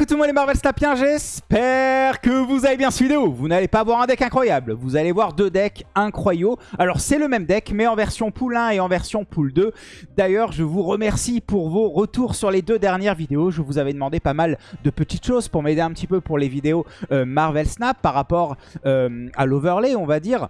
Écoutez-moi les Marvel Snapiens, j'espère que vous avez bien suivi vidéo. Vous n'allez pas voir un deck incroyable, vous allez voir deux decks incroyaux. Alors c'est le même deck, mais en version pool 1 et en version pool 2. D'ailleurs, je vous remercie pour vos retours sur les deux dernières vidéos. Je vous avais demandé pas mal de petites choses pour m'aider un petit peu pour les vidéos euh, Marvel Snap par rapport euh, à l'overlay, on va dire.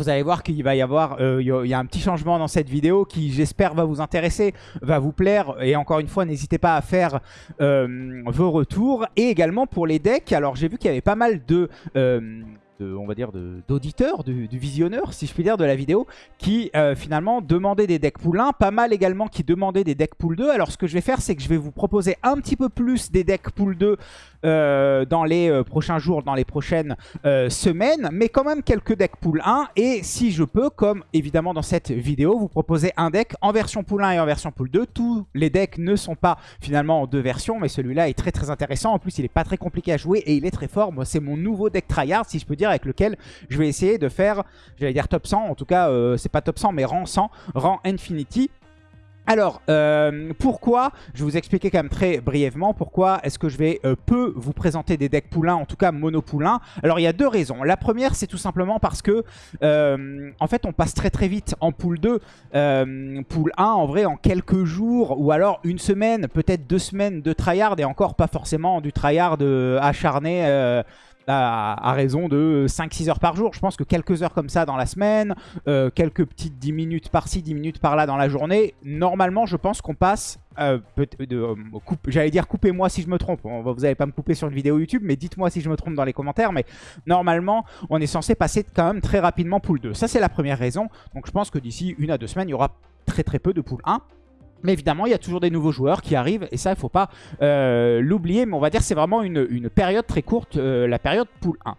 Vous allez voir qu'il va y avoir euh, a un petit changement dans cette vidéo qui j'espère va vous intéresser, va vous plaire. Et encore une fois, n'hésitez pas à faire euh, vos retours. Et également pour les decks, alors j'ai vu qu'il y avait pas mal de... Euh, on va dire d'auditeurs, du, visionneur, si je puis dire, de la vidéo, qui finalement demandaient des decks pool 1, pas mal également qui demandaient des decks pool 2. Alors ce que je vais faire, c'est que je vais vous proposer un petit peu plus des decks pool 2 euh, dans les euh, prochains jours, dans les prochaines euh, semaines, mais quand même quelques decks pool 1. Et si je peux, comme évidemment dans cette vidéo, vous proposer un deck en version pool 1 et en version pool 2. Tous les decks ne sont pas finalement en deux versions, mais celui-là est très très intéressant. En plus, il est pas très compliqué à jouer et il est très fort. Moi, c'est mon nouveau deck tryhard, si je peux dire, avec lequel je vais essayer de faire, j'allais dire top 100, en tout cas, c'est pas top 100, mais rang 100, rang Infinity. Alors, euh, pourquoi, je vais vous expliquer quand même très brièvement pourquoi est-ce que je vais euh, peu vous présenter des decks poulains, en tout cas mono poulain. Alors, il y a deux raisons. La première, c'est tout simplement parce que, euh, en fait, on passe très très vite en pool 2. pool 1, en vrai, en quelques jours, ou alors une semaine, peut-être deux semaines de tryhard, et encore pas forcément du tryhard acharné à, raison de 5-6 heures par jour. Je pense que quelques heures comme ça dans la semaine, euh, quelques petites 10 minutes par-ci, 10 minutes par-là dans la journée, normalement je pense qu'on passe... Euh, euh J'allais dire coupez-moi si je me trompe, vous n'allez pas me couper sur une vidéo YouTube, mais dites-moi si je me trompe dans les commentaires, mais normalement on est censé passer quand même très rapidement pool 2. Ça c'est la première raison, donc je pense que d'ici une à deux semaines il y aura très très peu de pool 1. Mais évidemment, il y a toujours des nouveaux joueurs qui arrivent et ça, il ne faut pas euh, l'oublier. Mais on va dire que c'est vraiment une, période très courte, euh, la période pool 1.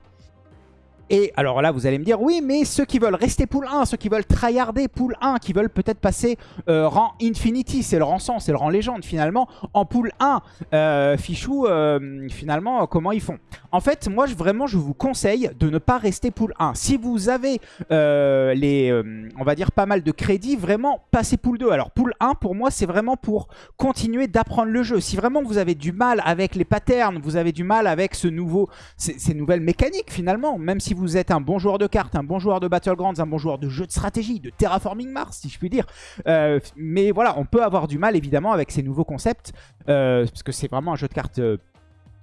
Et alors là, vous allez me dire, oui, mais ceux qui veulent rester pool 1, ceux qui veulent tryharder pool 1, qui veulent peut-être passer euh, rang Infinity, c'est le rang 100, c'est le rang légende finalement, en pool 1, euh, Fichou, euh, finalement, comment ils font? En fait, moi, je, vraiment, je vous conseille de ne pas rester pool 1. Si vous avez les, on va dire, pas mal de crédits, vraiment, passez pool 2. Alors, pool 1, pour moi, c'est vraiment pour continuer d'apprendre le jeu. Si vraiment vous avez du mal avec les patterns, vous avez du mal avec ce nouveau, ces nouvelles mécaniques finalement, même si vous vous êtes un bon joueur de cartes, un bon joueur de Battlegrounds, un bon joueur de jeu de stratégie, de Terraforming Mars, si je puis dire. Euh, mais voilà, on peut avoir du mal, évidemment, avec ces nouveaux concepts, euh, parce que c'est vraiment un jeu de cartes euh,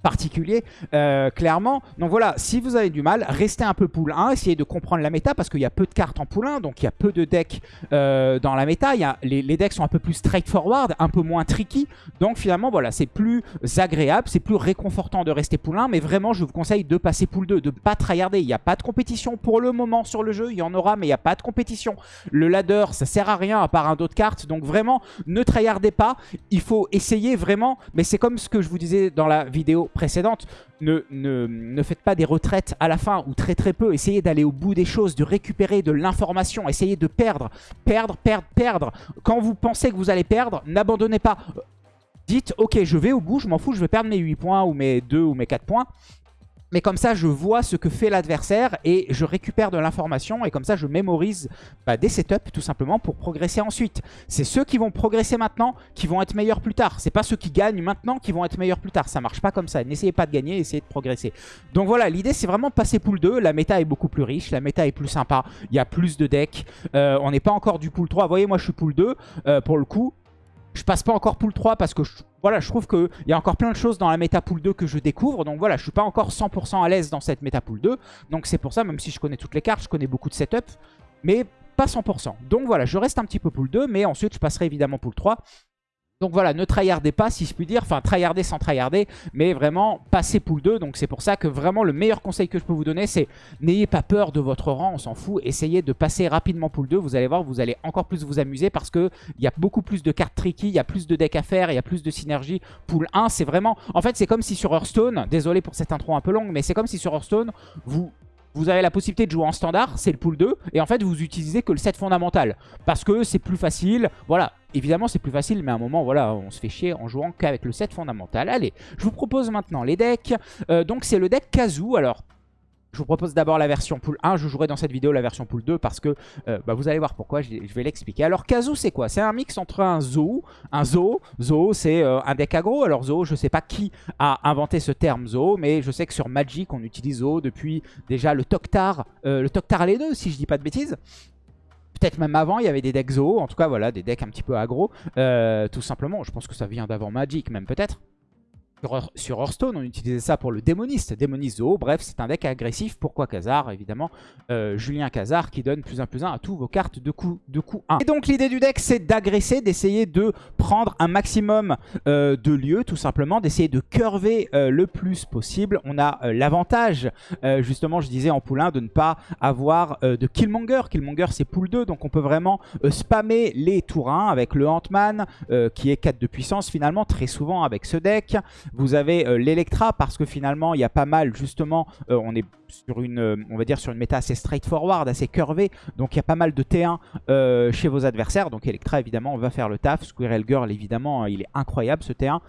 particulier, euh, clairement. Donc voilà, si vous avez du mal, restez un peu pool 1, essayez de comprendre la méta, parce qu'il y a peu de cartes en pool 1, donc il y a peu de decks euh, dans la méta. Il y a, les, decks sont un peu plus straightforward, un peu moins tricky, donc finalement, voilà, c'est plus agréable, c'est plus réconfortant de rester pool 1, mais vraiment, je vous conseille de passer pool 2, de ne pas tryharder. Il n'y a pas de compétition pour le moment sur le jeu, il y en aura, mais il n'y a pas de compétition. Le ladder, ça sert à rien à part un d'autres cartes, donc vraiment, ne tryhardez pas. Il faut essayer vraiment, mais c'est comme ce que je vous disais dans la vidéo précédente, ne, ne, faites pas des retraites à la fin ou très très peu. Essayez d'aller au bout des choses, de récupérer de l'information. Essayez de perdre, perdre, perdre, perdre. Quand vous pensez que vous allez perdre, n'abandonnez pas. Dites, ok, je vais au bout, je m'en fous, je vais perdre mes 8 points ou mes 2 ou mes 4 points. Mais comme ça, je vois ce que fait l'adversaire et je récupère de l'information. Et comme ça, je mémorise bah, des setups tout simplement pour progresser ensuite. C'est ceux qui vont progresser maintenant qui vont être meilleurs plus tard. C'est pas ceux qui gagnent maintenant qui vont être meilleurs plus tard. Ça marche pas comme ça. N'essayez pas de gagner, essayez de progresser. Donc voilà, l'idée c'est vraiment de passer pool 2. La méta est beaucoup plus riche, la méta est plus sympa. Il y a plus de decks. Euh, on n'est pas encore du pool 3. Vous voyez, moi je suis pool 2 euh, pour le coup. Je passe pas encore pool 3 parce que je, voilà, je trouve qu'il y a encore plein de choses dans la méta pool 2 que je découvre. Donc voilà, je suis pas encore 100% à l'aise dans cette méta pool 2. Donc c'est pour ça, même si je connais toutes les cartes, je connais beaucoup de setup. Mais pas 100%. Donc voilà, je reste un petit peu pool 2, mais ensuite je passerai évidemment pool 3. Donc voilà, ne tryhardez pas si je puis dire, enfin tryharder sans tryharder, mais vraiment passer pool 2. Donc c'est pour ça que vraiment le meilleur conseil que je peux vous donner, c'est n'ayez pas peur de votre rang, on s'en fout. Essayez de passer rapidement pool 2, vous allez voir, vous allez encore plus vous amuser parce qu'il y a beaucoup plus de cartes tricky, il y a plus de decks à faire, il y a plus de synergie. Pool 1, c'est vraiment... En fait, c'est comme si sur Hearthstone, désolé pour cette intro un peu longue, mais c'est comme si sur Hearthstone, vous vous avez la possibilité de jouer en standard, c'est le pool 2, et en fait vous utilisez que le set fondamental, parce que c'est plus facile, voilà, évidemment c'est plus facile, mais à un moment, voilà, on se fait chier en jouant qu'avec le set fondamental. Allez, je vous propose maintenant les decks, euh, donc c'est le deck Kazoo, alors Je vous propose d'abord la version pool 1. Je jouerai dans cette vidéo la version pool 2 parce que euh, bah, vous allez voir pourquoi. Je, vais l'expliquer. Alors, Kazu, c'est quoi? C'est un mix entre un Zoo, un Zoo. Zoo, c'est euh, un deck aggro. Alors, Zoo, je sais pas qui a inventé ce terme Zoo, mais je sais que sur Magic, on utilise Zoo depuis déjà le Toktar, euh, le Toktar les deux, si je dis pas de bêtises. Peut-être même avant, il y avait des decks Zoo. En tout cas, voilà, des decks un petit peu aggro. tout simplement, je pense que ça vient d'avant Magic, même peut-être. Sur, Hearthstone, on utilisait ça pour le démoniste, démoniste Zoo. Bref, c'est un deck agressif. Pourquoi Khazar? Évidemment, euh, Julien Khazar qui donne plus 1 plus 1 à tous vos cartes de coup, de coup 1. Et donc l'idée du deck, c'est d'agresser, d'essayer de prendre un maximum euh, de lieux, tout simplement, d'essayer de curver euh, le plus possible. On a l'avantage, justement, je disais en pool 1, de ne pas avoir de Killmonger. Killmonger, c'est pool 2, donc on peut vraiment spammer les tours 1 avec le Ant-Man, qui est 4 de puissance finalement, très souvent avec ce deck. Vous avez euh, l'Electra parce que finalement il y a pas mal justement, euh, on est sur une, euh, on va dire sur une méta assez straightforward, assez curvée, donc il y a pas mal de T1 chez vos adversaires. Donc Electra évidemment va faire le taf, Squirrel Girl évidemment il est incroyable ce T1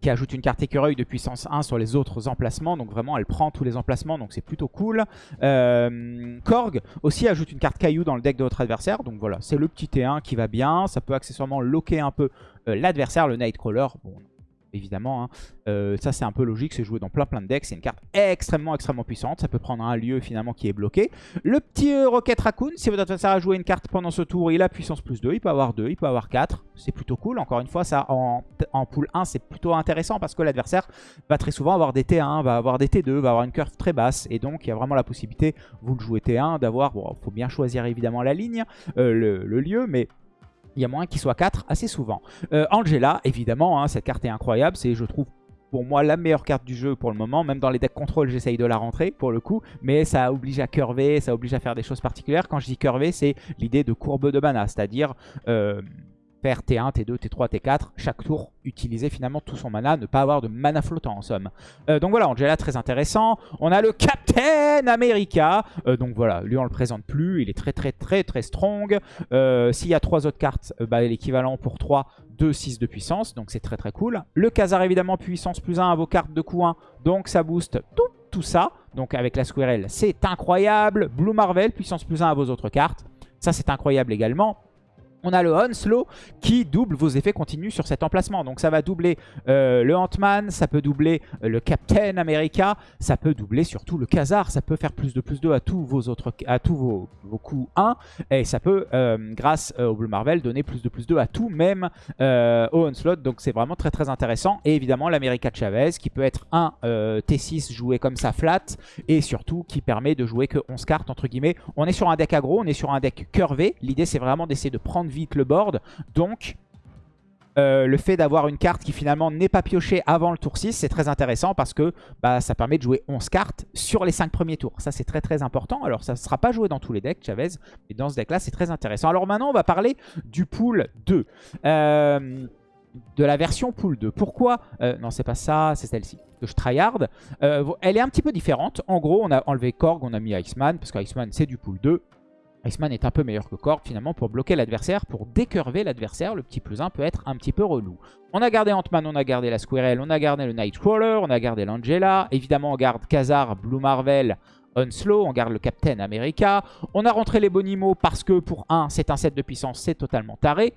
qui ajoute une carte écureuil de puissance 1 sur les autres emplacements. Donc vraiment, elle prend tous les emplacements, donc c'est plutôt cool. Korg aussi ajoute une carte caillou dans le deck de votre adversaire. Donc voilà, c'est le petit T1 qui va bien. Ça peut accessoirement loquer un peu l'adversaire, le Nightcrawler. Bon, évidemment. Hein. Euh, ça, c'est un peu logique, c'est joué dans plein plein de decks. C'est une carte extrêmement, extrêmement puissante. Ça peut prendre un lieu finalement qui est bloqué. Le petit euh, Rocket Raccoon, si votre adversaire a joué une carte pendant ce tour, il a puissance plus 2. Il peut avoir 2, il peut avoir 4. C'est plutôt cool. Encore une fois, ça en, en pool 1, c'est plutôt intéressant parce que l'adversaire va très souvent avoir des T1, va avoir des T2, va avoir une curve très basse. Et donc, il y a vraiment la possibilité, vous le jouez T1, d'avoir... Bon, il faut bien choisir évidemment la ligne, euh, le lieu, mais il y a moins qu'il soit 4 assez souvent. Euh, Angela, évidemment, hein, cette carte est incroyable. C'est, je trouve, pour moi, la meilleure carte du jeu pour le moment. Même dans les decks contrôle, j'essaye de la rentrer pour le coup. Mais ça oblige à curver, ça oblige à faire des choses particulières. Quand je dis curver, c'est l'idée de courbe de mana. C'est-à-dire... Euh, faire T1, T2, T3, T4, chaque tour utiliser finalement tout son mana, ne pas avoir de mana flottant en somme. Euh, donc voilà, Angela très intéressant. On a le Captain America, euh, donc voilà, lui on le présente plus, il est très très très très strong. Euh, s'il y a trois autres cartes, bah, l'équivalent pour 3, 2, 6 de puissance, donc c'est très très cool. Le Khazar évidemment, puissance plus 1 à vos cartes de coup 1, donc ça booste tout, tout ça. Donc avec la Squirrel, c'est incroyable. Blue Marvel, puissance plus 1 à vos autres cartes. Ça c'est incroyable également on a le Onslow qui double vos effets continus sur cet emplacement. Donc ça va doubler euh, le Ant-Man, ça peut doubler euh, le Captain America, ça peut doubler surtout le Khazar, ça peut faire plus de plus 2 à tous vos autres à tous vos, coups 1 et ça peut euh, grâce au Blue Marvel donner plus de plus 2 à tout même au Onslaught. Donc c'est vraiment très très intéressant et évidemment l'America Chavez qui peut être un T6 joué comme ça flat et surtout qui permet de jouer que 11 cartes entre guillemets. On est sur un deck aggro, on est sur un deck curvé. L'idée c'est vraiment d'essayer de prendre vite le board. Donc, euh, le fait d'avoir une carte qui finalement n'est pas piochée avant le tour 6, c'est très intéressant parce que bah, ça permet de jouer 11 cartes sur les 5 premiers tours. Ça, c'est très très important. Alors, ça ne sera pas joué dans tous les decks, Chavez, mais dans ce deck-là, c'est très intéressant. Alors maintenant, on va parler du pool 2. Euh, de la version pool 2. Pourquoi euh, Non, c'est pas ça, c'est celle-ci que je tryhard. elle est un petit peu différente. En gros, on a enlevé Korg, on a mis Iceman, parce qu'Iceman, c'est du pool 2. Iceman est un peu meilleur que Korg finalement pour bloquer l'adversaire, pour décurver l'adversaire. Le petit plus 1 peut être un petit peu relou. On a gardé Ant-Man, on a gardé la Squirrel, on a gardé le Nightcrawler, on a gardé l'Angela. Évidemment, on garde Khazar, Blue Marvel, Onslow, on garde le Captain America. On a rentré les Bonimo parce que pour 1, c'est un set de puissance, c'est totalement taré.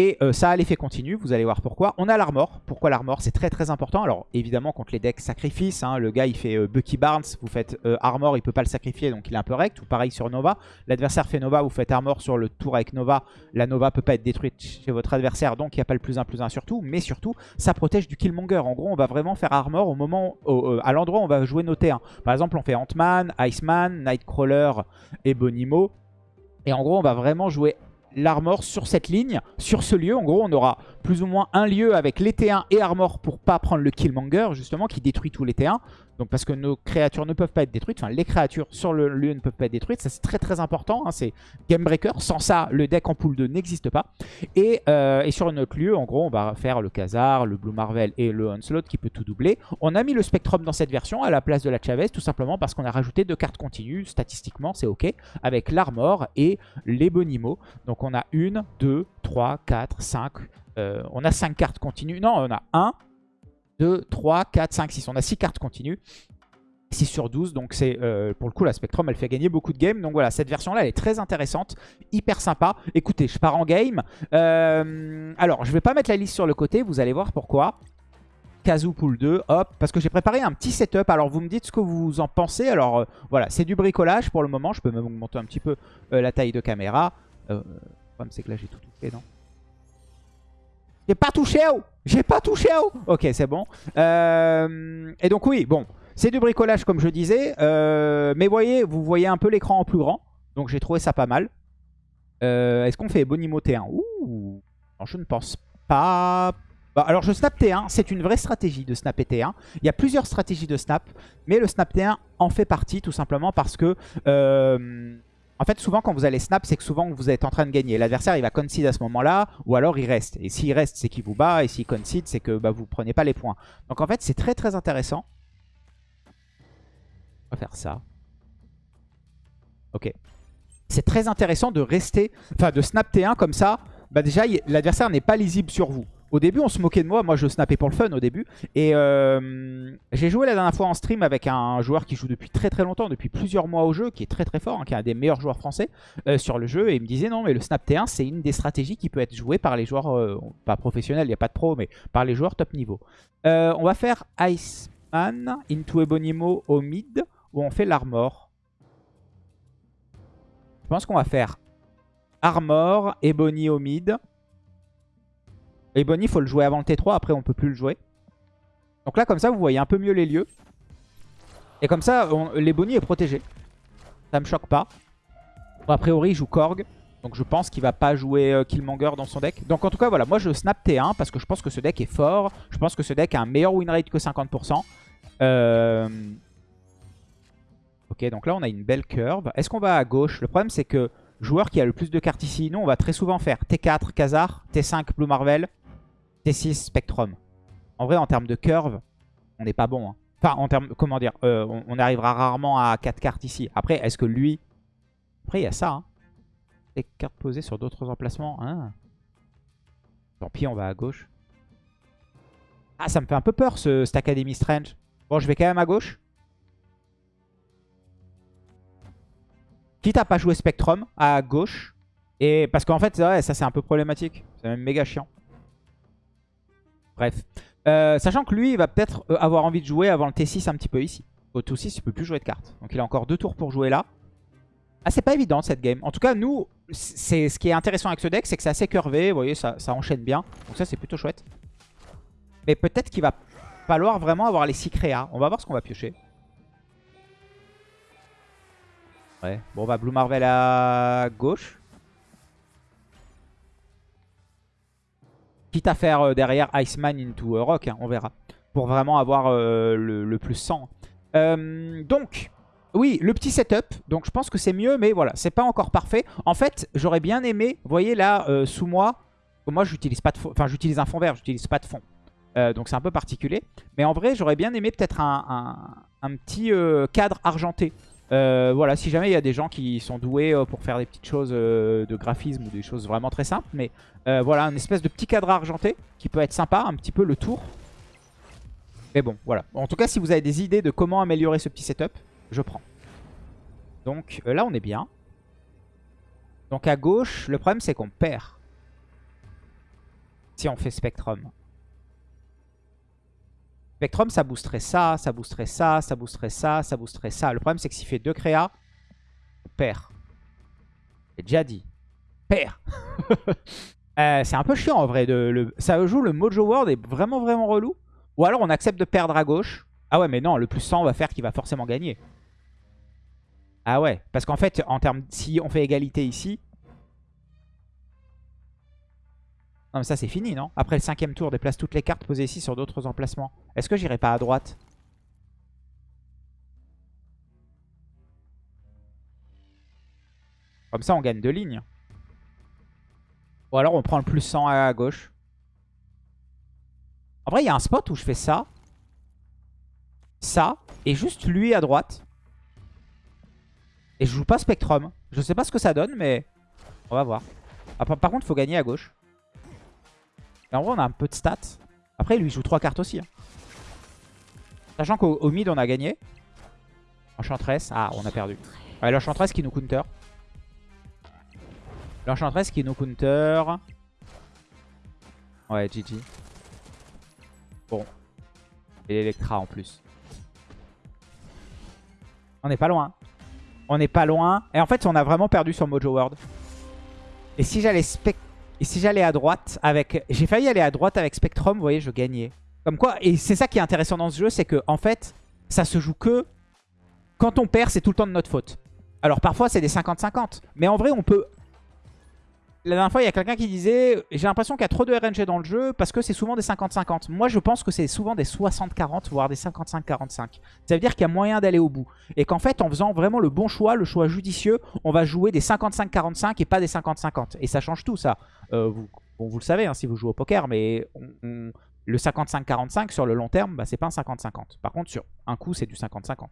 Et euh, ça a l'effet continu, vous allez voir pourquoi. On a l'armor. Pourquoi l'armor? C'est très très important. Alors évidemment contre les decks sacrifices, hein, le gars il fait euh, Bucky Barnes, vous faites euh, armor, il peut pas le sacrifier donc il est un peu rect. Ou pareil sur Nova. L'adversaire fait Nova, vous faites armor sur le tour avec Nova. La Nova peut pas être détruite chez votre adversaire donc il n'y a pas le plus 1 plus 1 surtout. Mais surtout ça protège du Killmonger. En gros on va vraiment faire armor au moment, à l'endroit où on va jouer nos T1. Par exemple on fait Ant-Man, Iceman, Nightcrawler et Bonimo. Et en gros on va vraiment jouer l'armor sur cette ligne, sur ce lieu. En gros, on aura plus ou moins un lieu avec les T1 et armor pour pas prendre le Killmonger, justement, qui détruit tous les T1. Donc parce que nos créatures ne peuvent pas être détruites, enfin les créatures sur le lieu ne peuvent pas être détruites, ça c'est très très important, hein. c'est Game Breaker, sans ça le deck en pool 2 n'existe pas. Euh, et, sur un autre lieu, en gros on va faire le Khazar, le Blue Marvel et le Onslaught qui peut tout doubler. On a mis le Spectrum dans cette version à la place de la Chavez, tout simplement parce qu'on a rajouté deux cartes continues, statistiquement c'est ok, avec l'Armor et les Bonimo. Donc on a une, deux, trois, quatre, cinq, euh, on a cinq cartes continues, non on a un, 2, 3, 4, 5, 6. On a 6 cartes continues. 6 sur 12, donc c'est euh, pour le coup la Spectrum elle fait gagner beaucoup de games. Donc voilà, cette version là elle est très intéressante, hyper sympa. Écoutez, je pars en game. Euh, alors je vais pas mettre la liste sur le côté, vous allez voir pourquoi. Kazoo Pool 2, hop, parce que j'ai préparé un petit setup. Alors vous me dites ce que vous en pensez. Alors euh, voilà, c'est du bricolage pour le moment. Je peux même augmenter un petit peu la taille de caméra. le problème c'est que là j'ai tout touché, non? J'ai pas touché, oh J'ai pas touché, oh Ok, c'est bon. et donc oui, bon, c'est du bricolage comme je disais. Euh, mais voyez, vous voyez un peu l'écran en plus grand. Donc j'ai trouvé ça pas mal. Euh, est-ce qu'on fait Bonimo T1 Ouh Je ne pense pas. Bah, alors je snap T1, c'est une vraie stratégie de snap T1. Il y a plusieurs stratégies de snap, mais le snap T1 en fait partie tout simplement parce que... En fait, souvent, quand vous allez snap, c'est que souvent, vous êtes en train de gagner. L'adversaire, il va concede à ce moment-là, ou alors il reste. Et s'il reste, c'est qu'il vous bat, et s'il concede, c'est que bah, vous ne prenez pas les points. Donc en fait, c'est très très intéressant. On va faire ça. Ok. C'est très intéressant de rester, enfin de snap T1 comme ça. Bah déjà, l'adversaire n'est pas lisible sur vous. Au début, on se moquait de moi. Moi, je snappais pour le fun au début. Et euh, j'ai joué la dernière fois en stream avec un joueur qui joue depuis très très longtemps, depuis plusieurs mois au jeu, qui est très très fort, hein, qui est un des meilleurs joueurs français euh, sur le jeu. Et il me disait non, mais le snap T1, c'est une des stratégies qui peut être jouée par les joueurs, euh, pas professionnels, il n'y a pas de pro, mais par les joueurs top niveau. on va faire Iceman into Ebonimo au mid où on fait l'armor. Je pense qu'on va faire armor, Ebony au mid. Ebony, il faut le jouer avant le T3, après on peut plus le jouer. Donc là, comme ça, vous voyez un peu mieux les lieux. Et comme ça, l'Ebony est protégé. Ça me choque pas. a priori, il joue Korg. Donc je pense qu'il va pas jouer euh, Killmonger dans son deck. Donc en tout cas, voilà, moi je snap T1 parce que je pense que ce deck est fort. Je pense que ce deck a un meilleur win rate que 50%. Euh, Ok, donc là on a une belle curve. Est-ce qu'on va à gauche? Le problème c'est que joueur qui a le plus de cartes ici, nous on va très souvent faire T4 Khazar, T5 Blue Marvel, T6 Spectrum. En vrai en termes de curve, on n'est pas bon. Hein. Enfin en termes, comment dire, euh, on, arrivera rarement à 4 cartes ici. Après, est-ce que lui... Après il y a ça. Hein. Les cartes posées sur d'autres emplacements. Hein. Tant pis, on va à gauche. Ah, ça me fait un peu peur ce, cette Academy Strange. Bon, je vais quand même à gauche. Quitte à pas jouer Spectrum à gauche. Et parce qu'en fait, ça c'est un peu problématique. C'est même méga chiant. Bref. Euh, sachant que lui, il va peut-être euh, avoir envie de jouer avant le T6 un petit peu ici. Au T6, il peut plus jouer de cartes. Donc il a encore deux tours pour jouer là. Ah, c'est pas évident cette game. En tout cas, nous, c'est ce qui est intéressant avec ce deck, c'est que c'est assez curvé. Vous voyez, ça, ça enchaîne bien. Donc ça, c'est plutôt chouette. Mais peut-être qu'il va falloir vraiment avoir les 6 créas. On va voir ce qu'on va piocher. Ouais. Bon, bah Blue Marvel à gauche. Quitte à faire euh, derrière Iceman into euh, Rock, hein, on verra. Pour vraiment avoir euh, le, plus 100. donc, oui, le petit setup. Donc je pense que c'est mieux, mais voilà, c'est pas encore parfait. En fait, j'aurais bien aimé, vous voyez là, sous moi, moi j'utilise pas de fond, enfin j'utilise un fond vert, j'utilise pas de fond. donc c'est un peu particulier. Mais en vrai, j'aurais bien aimé peut-être un, petit cadre argenté. Euh, voilà, si jamais il y a des gens qui sont doués euh, pour faire des petites choses euh, de graphisme ou des choses vraiment très simples. Mais voilà, un espèce de petit cadre argenté qui peut être sympa, un petit peu le tour. Mais bon, voilà. En tout cas, si vous avez des idées de comment améliorer ce petit setup, je prends. Donc là, on est bien. Donc à gauche, le problème c'est qu'on perd. Si on fait Spectrum. Spectrum, ça boosterait ça, ça boosterait ça, ça boosterait ça, ça boosterait ça. Le problème, c'est que s'il fait deux créas, on perd. J'ai déjà dit. Perd. euh, c'est un peu chiant en vrai. Ça joue le Mojo World est vraiment vraiment relou. Ou alors on accepte de perdre à gauche. Ah ouais, mais non, le plus 100 va faire qu'il va forcément gagner. Ah ouais, parce qu'en fait, en termes, si on fait égalité ici, Non mais ça c'est fini non? Après le cinquième tour, déplace toutes les cartes posées ici sur d'autres emplacements. Est-ce que j'irai pas à droite? Comme ça on gagne deux lignes. Ou alors on prend le plus 100 à gauche. En vrai il y a un spot où je fais ça. Ça. Et juste lui à droite. Et je joue pas Spectrum. Je sais pas ce que ça donne mais on va voir. Ah, par contre il faut gagner à gauche. En vrai, on a un peu de stats. Après, lui, il joue 3 cartes aussi. Hein. Sachant qu'au mid, on a gagné. Enchantress. Ah, on a perdu. Ouais, l'Enchantress qui nous counter. L'Enchantress qui nous counter. Ouais, GG. Bon. Et l'Electra en plus. On n'est pas loin. On n'est pas loin. Et en fait, on a vraiment perdu sur Mojo World. Et si j'allais Et si j'allais à droite avec... J'ai failli aller à droite avec Spectrum, vous voyez, je gagnais. Comme quoi, et c'est ça qui est intéressant dans ce jeu, c'est que en fait, ça se joue que... Quand on perd, c'est tout le temps de notre faute. Alors parfois, c'est des 50-50. Mais en vrai, on peut la dernière fois, il y a quelqu'un qui disait « J'ai l'impression qu'il y a trop de RNG dans le jeu parce que c'est souvent des 50-50. » Moi, je pense que c'est souvent des 60-40, voire des 55-45. Ça veut dire qu'il y a moyen d'aller au bout. Et qu'en fait, en faisant vraiment le bon choix, le choix judicieux, on va jouer des 55-45 et pas des 50-50. Et ça change tout, ça. Euh, vous, vous le savez hein, si vous jouez au poker, mais le 55-45 sur le long terme, bah, c'est pas un 50-50. Par contre, sur un coup, c'est du 50-50.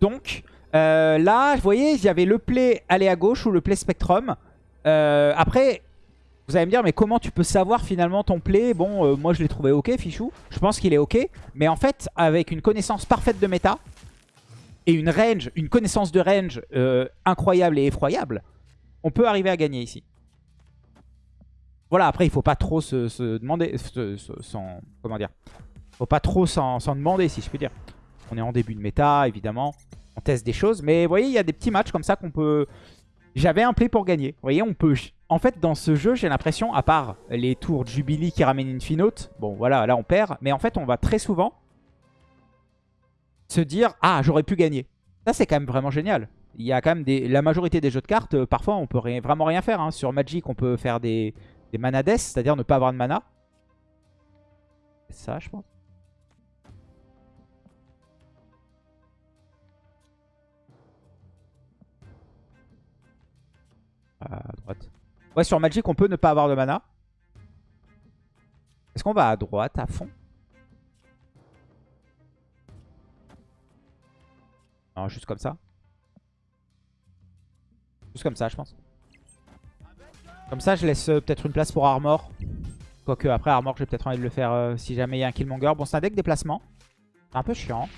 Donc, euh, là, vous voyez, il y avait le play aller à gauche ou le play spectrum. Euh, après, vous allez me dire, mais comment tu peux savoir finalement ton play? Bon, euh, moi je l'ai trouvé ok, Fichou. Je pense qu'il est ok. Mais en fait, avec une connaissance parfaite de méta et une range, une connaissance de range incroyable et effroyable, on peut arriver à gagner ici. Voilà, après, il faut pas trop se, demander... sans, comment dire? Faut pas trop s'en demander, si je puis dire. On est en début de méta, évidemment teste des choses. Mais vous voyez, il y a des petits matchs comme ça qu'on peut... J'avais un play pour gagner. Vous voyez, on peut... En fait, dans ce jeu, j'ai l'impression, à part les tours Jubilee qui ramènent une finote, bon, voilà, là, on perd. Mais en fait, on va très souvent se dire « Ah, j'aurais pu gagner ». Ça, c'est quand même vraiment génial. Il y a quand même. La majorité des jeux de cartes, euh, parfois, on peut vraiment rien faire. Hein. Sur Magic, on peut faire des, des mana c'est-à-dire ne pas avoir de mana. C'est ça, je pense. À droite. Ouais, sur Magic, on peut ne pas avoir de mana. Est-ce qu'on va à droite, à fond? Non, juste comme ça. Juste comme ça, je pense. Comme ça, je laisse euh, peut-être une place pour Armor. Quoique, après Armor, j'ai peut-être envie de le faire euh, si jamais il y a un Killmonger. Bon, c'est un deck déplacement. C'est un peu chiant.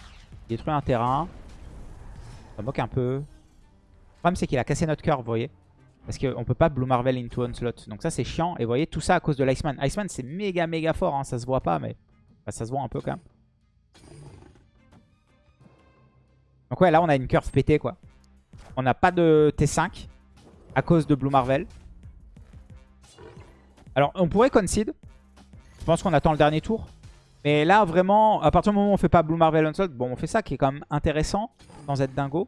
Détruit un terrain. Ça moque un peu. Le problème, c'est qu'il a cassé notre cœur, vous voyez. Parce qu'on peut pas Blue Marvel into Onslaught. Donc ça c'est chiant. Et vous voyez tout ça à cause de l'Iceman. Iceman c'est méga méga fort. Hein. Ça se voit pas mais ça se voit un peu quand même. Donc ouais là on a une curve pétée quoi. On n'a pas de T5 à cause de Blue Marvel. Alors on pourrait concede. Je pense qu'on attend le dernier tour. Mais là vraiment à partir du moment où on fait pas Blue Marvel Onslaught. Bon on fait ça qui est quand même intéressant sans être dingo.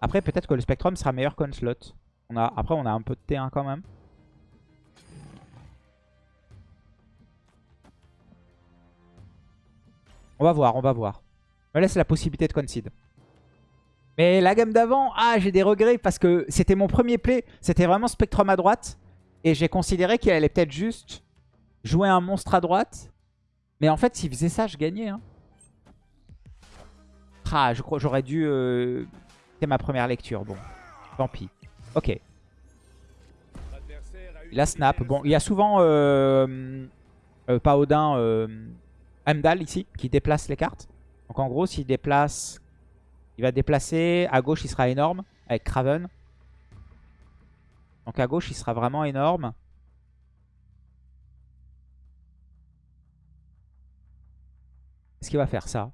Après, peut-être que le Spectrum sera meilleur qu'Onslaught. On a, après, on a un peu de T1 quand même. On va voir, on va voir. Je me laisse la possibilité de concede. Mais la gamme d'avant, ah, j'ai des regrets parce que c'était mon premier play. C'était vraiment Spectrum à droite. Et j'ai considéré qu'il allait peut-être juste jouer un monstre à droite. Mais en fait, s'il faisait ça, je gagnais. Hein. Ah, j'aurais dû euh, c'est ma première lecture, bon. Tant pis. Ok. Il a snap. Bon, il y a souvent euh, euh, pas Odin, euh, ici, qui déplace les cartes. Donc en gros, s'il déplace, il va déplacer. À gauche, il sera énorme avec Craven. Donc à gauche, il sera vraiment énorme. Est-ce qu'il va faire ça?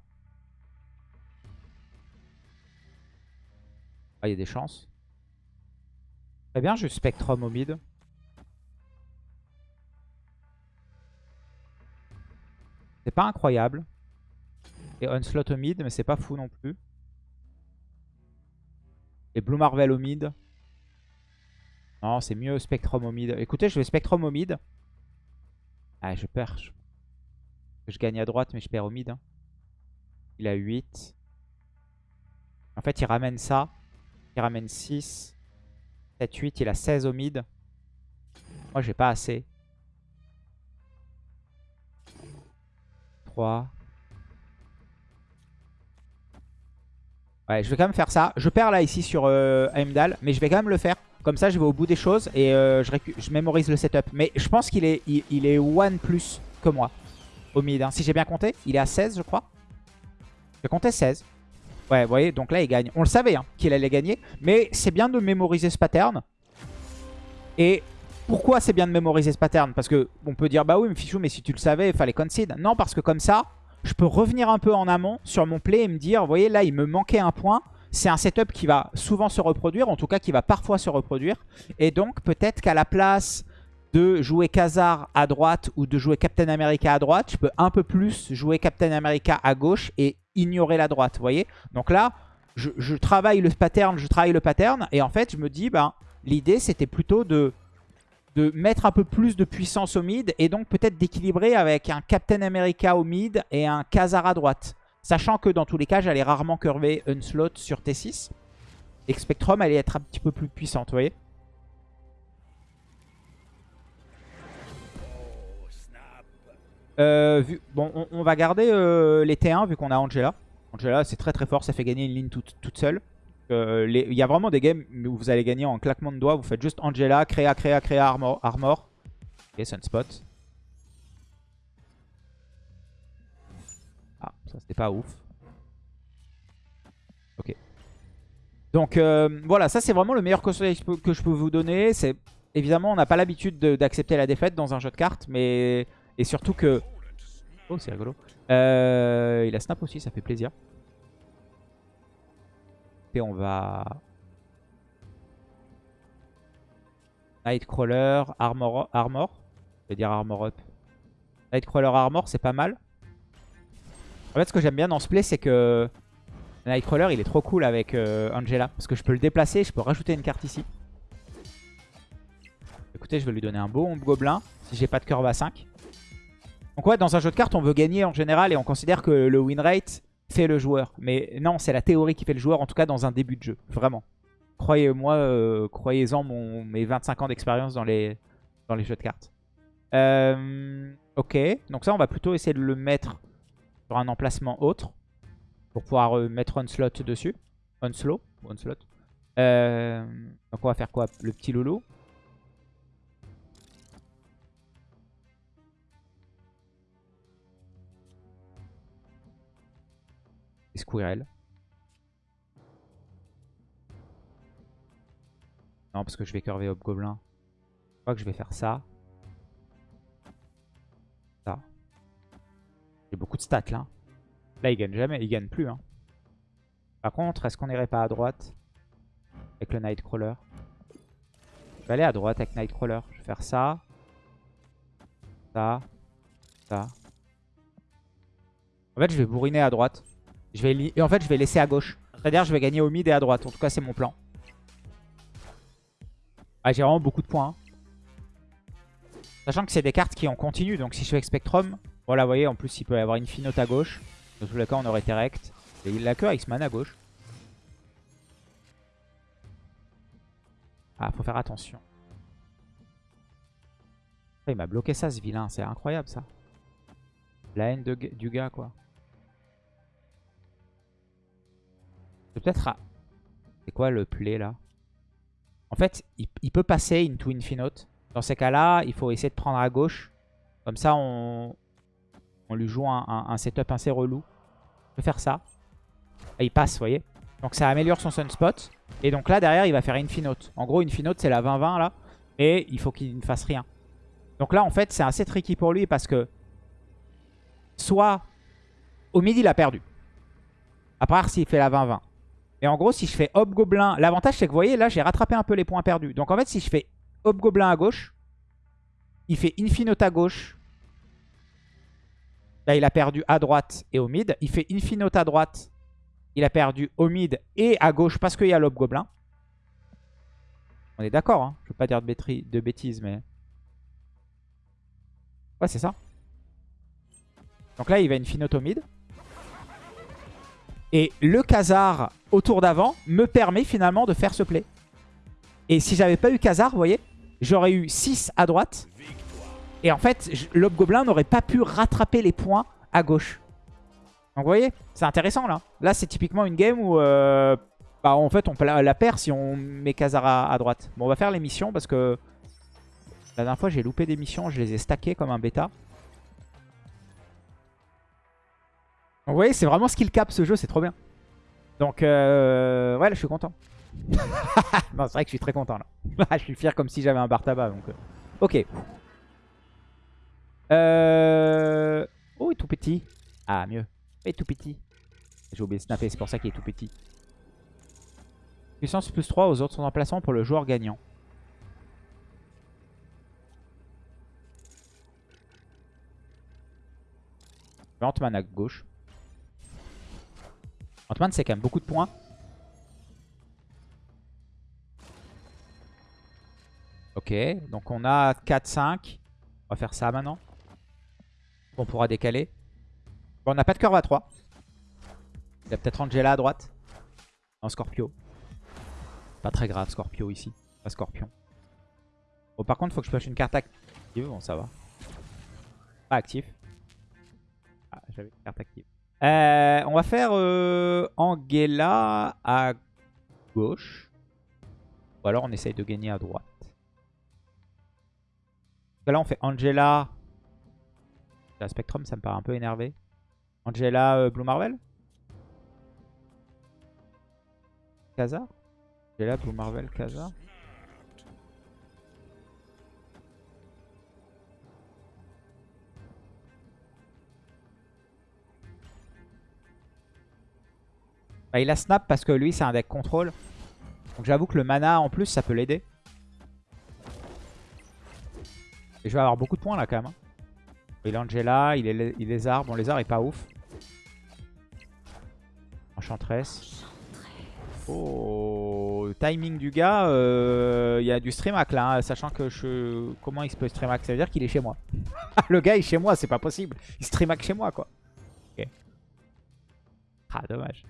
Ah, il y a des chances. Très bien, je Spectrum au mid. C'est pas incroyable. Et Onslaught au mid, mais c'est pas fou non plus. Et Blue Marvel au mid. Non, c'est mieux Spectrum au mid. Écoutez, je vais Spectrum au mid. Ah, je perds. Je, gagne à droite, mais je perds au mid. Hein. Il a 8. En fait, il ramène ça. Il ramène 6. 7, 8. Il a 16 au mid. Moi, j'ai pas assez. 3. Ouais, je vais quand même faire ça. Je perds là ici sur euh, Heimdall, mais je vais quand même le faire. Comme ça, je vais au bout des choses et euh, je, je, mémorise le setup. Mais je pense qu'il est, il, est one plus que moi. au mid. hein. Si j'ai bien compté, il est à 16 je crois. J'ai compté 16. Ouais, vous voyez, donc là il gagne. On le savait hein, qu'il allait gagner. Mais c'est bien de mémoriser ce pattern. Et pourquoi c'est bien de mémoriser ce pattern? Parce que on peut dire, bah oui, mais Fichou, mais si tu le savais, il fallait concede. Non, parce que comme ça, je peux revenir un peu en amont sur mon play et me dire, vous voyez, là, il me manquait un point. C'est un setup qui va souvent se reproduire, en tout cas qui va parfois se reproduire. Et donc, peut-être qu'à la place de jouer Khazar à droite ou de jouer Captain America à droite, je peux un peu plus jouer Captain America à gauche et ignorer la droite, vous voyez? Donc là, je, travaille le pattern, je travaille le pattern, et en fait, je me dis, ben, l'idée, c'était plutôt de de mettre un peu plus de puissance au mid et donc peut-être d'équilibrer avec un Captain America au mid et un Khazar à droite. Sachant que dans tous les cas, j'allais rarement curver Unslot sur T6. Et que Spectrum allait être un petit peu plus puissante, vous voyez? Euh, bon, on, va garder euh, les T1 vu qu'on a Angela. Angela, c'est très très fort, ça fait gagner une ligne toute, seule. Euh, Il y a vraiment des games où vous allez gagner en claquement de doigts. Vous faites juste Angela, créa, créa, créa, armor. armor. Ok, Sunspot. Ah, ça c'était pas ouf. Ok. Donc voilà, ça c'est vraiment le meilleur conseil que je peux- vous donner. Évidemment, on n'a pas l'habitude de- d'accepter la défaite dans un jeu de cartes, mais... Et surtout que... Oh, c'est rigolo. Euh, il a snap aussi, ça fait plaisir. Et on va... Nightcrawler, Armor, Armor. Je vais dire Armor Up. Nightcrawler Armor, c'est pas mal. En fait, ce que j'aime bien dans ce play, c'est que Nightcrawler, il est trop cool avec euh, Angela. Parce que je peux le déplacer, je peux rajouter une carte ici. Écoutez, je vais lui donner un beau gobelin, si j'ai pas de curve à 5. Donc ouais, dans un jeu de cartes, on veut gagner en général et on considère que le win rate fait le joueur. Mais non, c'est la théorie qui fait le joueur, en tout cas dans un début de jeu. Vraiment. Croyez-moi, euh, croyez-en mes 25 ans d'expérience dans les, jeux de cartes. Euh, ok, donc ça on va plutôt essayer de le mettre sur un emplacement autre. Pour pouvoir euh, mettre Onslaught dessus. Onslow, Onslaught. Euh, donc on va faire quoi? Le petit loulou. Squirrel. Non, parce que je vais curver Hobgoblin. Je crois que je vais faire ça. Ça. J'ai beaucoup de stats là. Là, il gagne jamais. Il gagne plus. Hein. Par contre, est-ce qu'on irait pas à droite avec le Nightcrawler? Je vais aller à droite avec Nightcrawler. Je vais faire ça. Ça. Ça. En fait, je vais bourriner à droite. Je vais et en fait, je vais laisser à gauche. C'est-à-dire, je vais gagner au mid et à droite. En tout cas, c'est mon plan. Ah, j'ai vraiment beaucoup de points. hein. Sachant que c'est des cartes qui en continu. Donc, si je fais Spectrum, voilà, vous voyez, en plus, il peut y avoir une Finote à gauche. Dans tous les cas, on aurait été rect. Et il a que Iceman à gauche. Ah, faut faire attention. Ah, Il m'a bloqué ça, ce vilain. C'est incroyable, ça. La haine du gars, quoi. C'est peut-être... à- C'est quoi le play, là? En fait, il, peut passer into Infinote. Dans ces cas-là, il faut essayer de prendre à gauche. Comme ça, on, on lui joue un, setup assez relou. Je vais faire ça. Ah, il passe, vous voyez. Donc ça améliore son sunspot. Et donc là, derrière, il va faire Infinote. En gros, Infinote, c'est la 20-20, là. Et il faut qu'il ne fasse rien. Donc là, en fait, c'est assez tricky pour lui parce que... Soit... Au midi, il a perdu. À part s'il fait la 20-20. Et en gros, si je fais Hobgoblin... L'avantage, c'est que vous voyez, là, j'ai rattrapé un peu les points perdus. Donc en fait, si je fais Hobgoblin à gauche, il fait Infinote à gauche. Là, il a perdu à droite et au mid. Il fait Infinote à droite. Il a perdu au mid et à gauche parce qu'il y a l'Hobgoblin. On est d'accord, hein je veux pas dire de, bêtises, mais... Ouais, c'est ça. Donc là, il va Infinote au mid. Et le Khazar au tour d'avant me permet finalement de faire ce play. Et si j'avais pas eu Khazar, vous voyez, j'aurais eu 6 à droite. Et en fait, l'Hobgoblin n'aurait pas pu rattraper les points à gauche. Donc vous voyez, c'est intéressant là. Là, c'est typiquement une game où euh, bah, en fait on la, perd si on met Khazar à droite. Bon, on va faire les missions parce que la dernière fois j'ai loupé des missions, je les ai stackées comme un bêta. Vous voyez, c'est vraiment skill cap ce jeu, c'est trop bien. Donc, euh, ouais, là, je suis content. c'est vrai que je suis très content là. je suis fier comme si j'avais un bar tabac. Euh, ok. Euh... Oh, il est tout petit. Ah, mieux. Il est tout petit. J'ai oublié de snapper, c'est pour ça qu'il est tout petit. Puissance plus 3 aux autres emplacements pour le joueur gagnant. Ant-Man à gauche. Ant-Man, c'est quand même beaucoup de points. Ok, donc on a 4, 5. On va faire ça maintenant. On pourra décaler. Bon, on n'a pas de curve à 3. Il y a peut-être Angela à droite. Un Scorpio. Pas très grave, Scorpio ici. Pas Scorpion. Bon, par contre, faut que je pioche une carte active. Bon, ça va. Pas actif. Ah, j'avais une carte active. Euh, on va faire euh, Angela à gauche. Ou alors on essaye de gagner à droite. Là on fait Angela. La Spectrum ça me paraît un peu énervé. Angela euh, Blue Marvel Kaza Angela Blue Marvel Kaza Bah, il a snap parce que lui, c'est un deck contrôle. Donc j'avoue que le mana, en plus, ça peut l'aider. Et je vais avoir beaucoup de points là quand même. Hein. Il est Angela, il est, il Lézard. Bon, Lézard est pas ouf. Enchantress. Oh, timing du gars, euh, il y a du streamac là, hein, sachant que je... Comment il se peut streamac Ça veut dire qu'il est chez moi. le gars est chez moi, c'est pas possible. Il streamac chez moi quoi. Ok. Ah, dommage.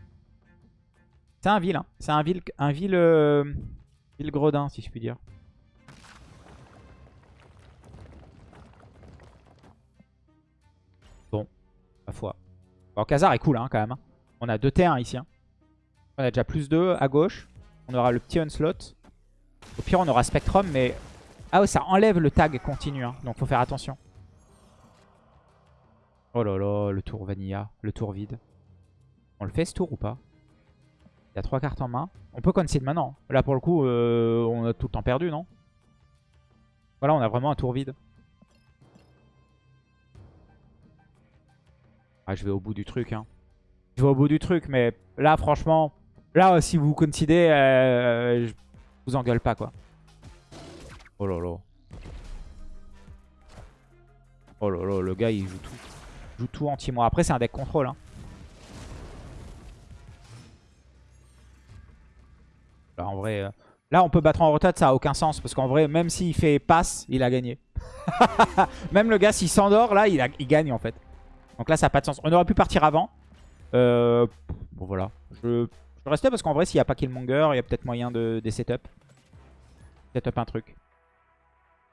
C'est un ville, hein. C'est un ville, un ville, euh, ville gredin, si je puis dire. Bon, ma foi. Bon, Khazar est cool, hein, quand même. Hein. On a deux T1 ici. Hein. On a déjà plus 2 à gauche. On aura le petit Onslaught. Au pire, on aura Spectrum, mais... Ah ouais, ça enlève le tag continu, hein, donc faut faire attention. Oh là là, le tour Vanilla, le tour vide. On le fait ce tour ou pas? Il y a trois cartes en main. On peut concede maintenant. Là, pour le coup, euh, on a tout le temps perdu, non? Voilà, on a vraiment un tour vide. Ah, je vais au bout du truc. Hein. Je vais au bout du truc, mais là, franchement... Là, si vous concedez, euh, je vous engueule pas, quoi. Oh là là. Oh là là, le gars, il joue tout. Il joue tout anti-moi. Après, c'est un deck contrôle, hein. Là, en vrai, euh, là, on peut battre en rotate, ça a aucun sens. Parce qu'en vrai, même s'il fait passe, il a gagné. même le gars, s'il s'endort, là, il, gagne en fait. Donc là, ça n'a pas de sens. On aurait pu partir avant. Euh, bon, voilà. Je, je restais parce qu'en vrai, s'il n'y a pas Killmonger, il y a peut-être moyen de des setup. Setup un truc.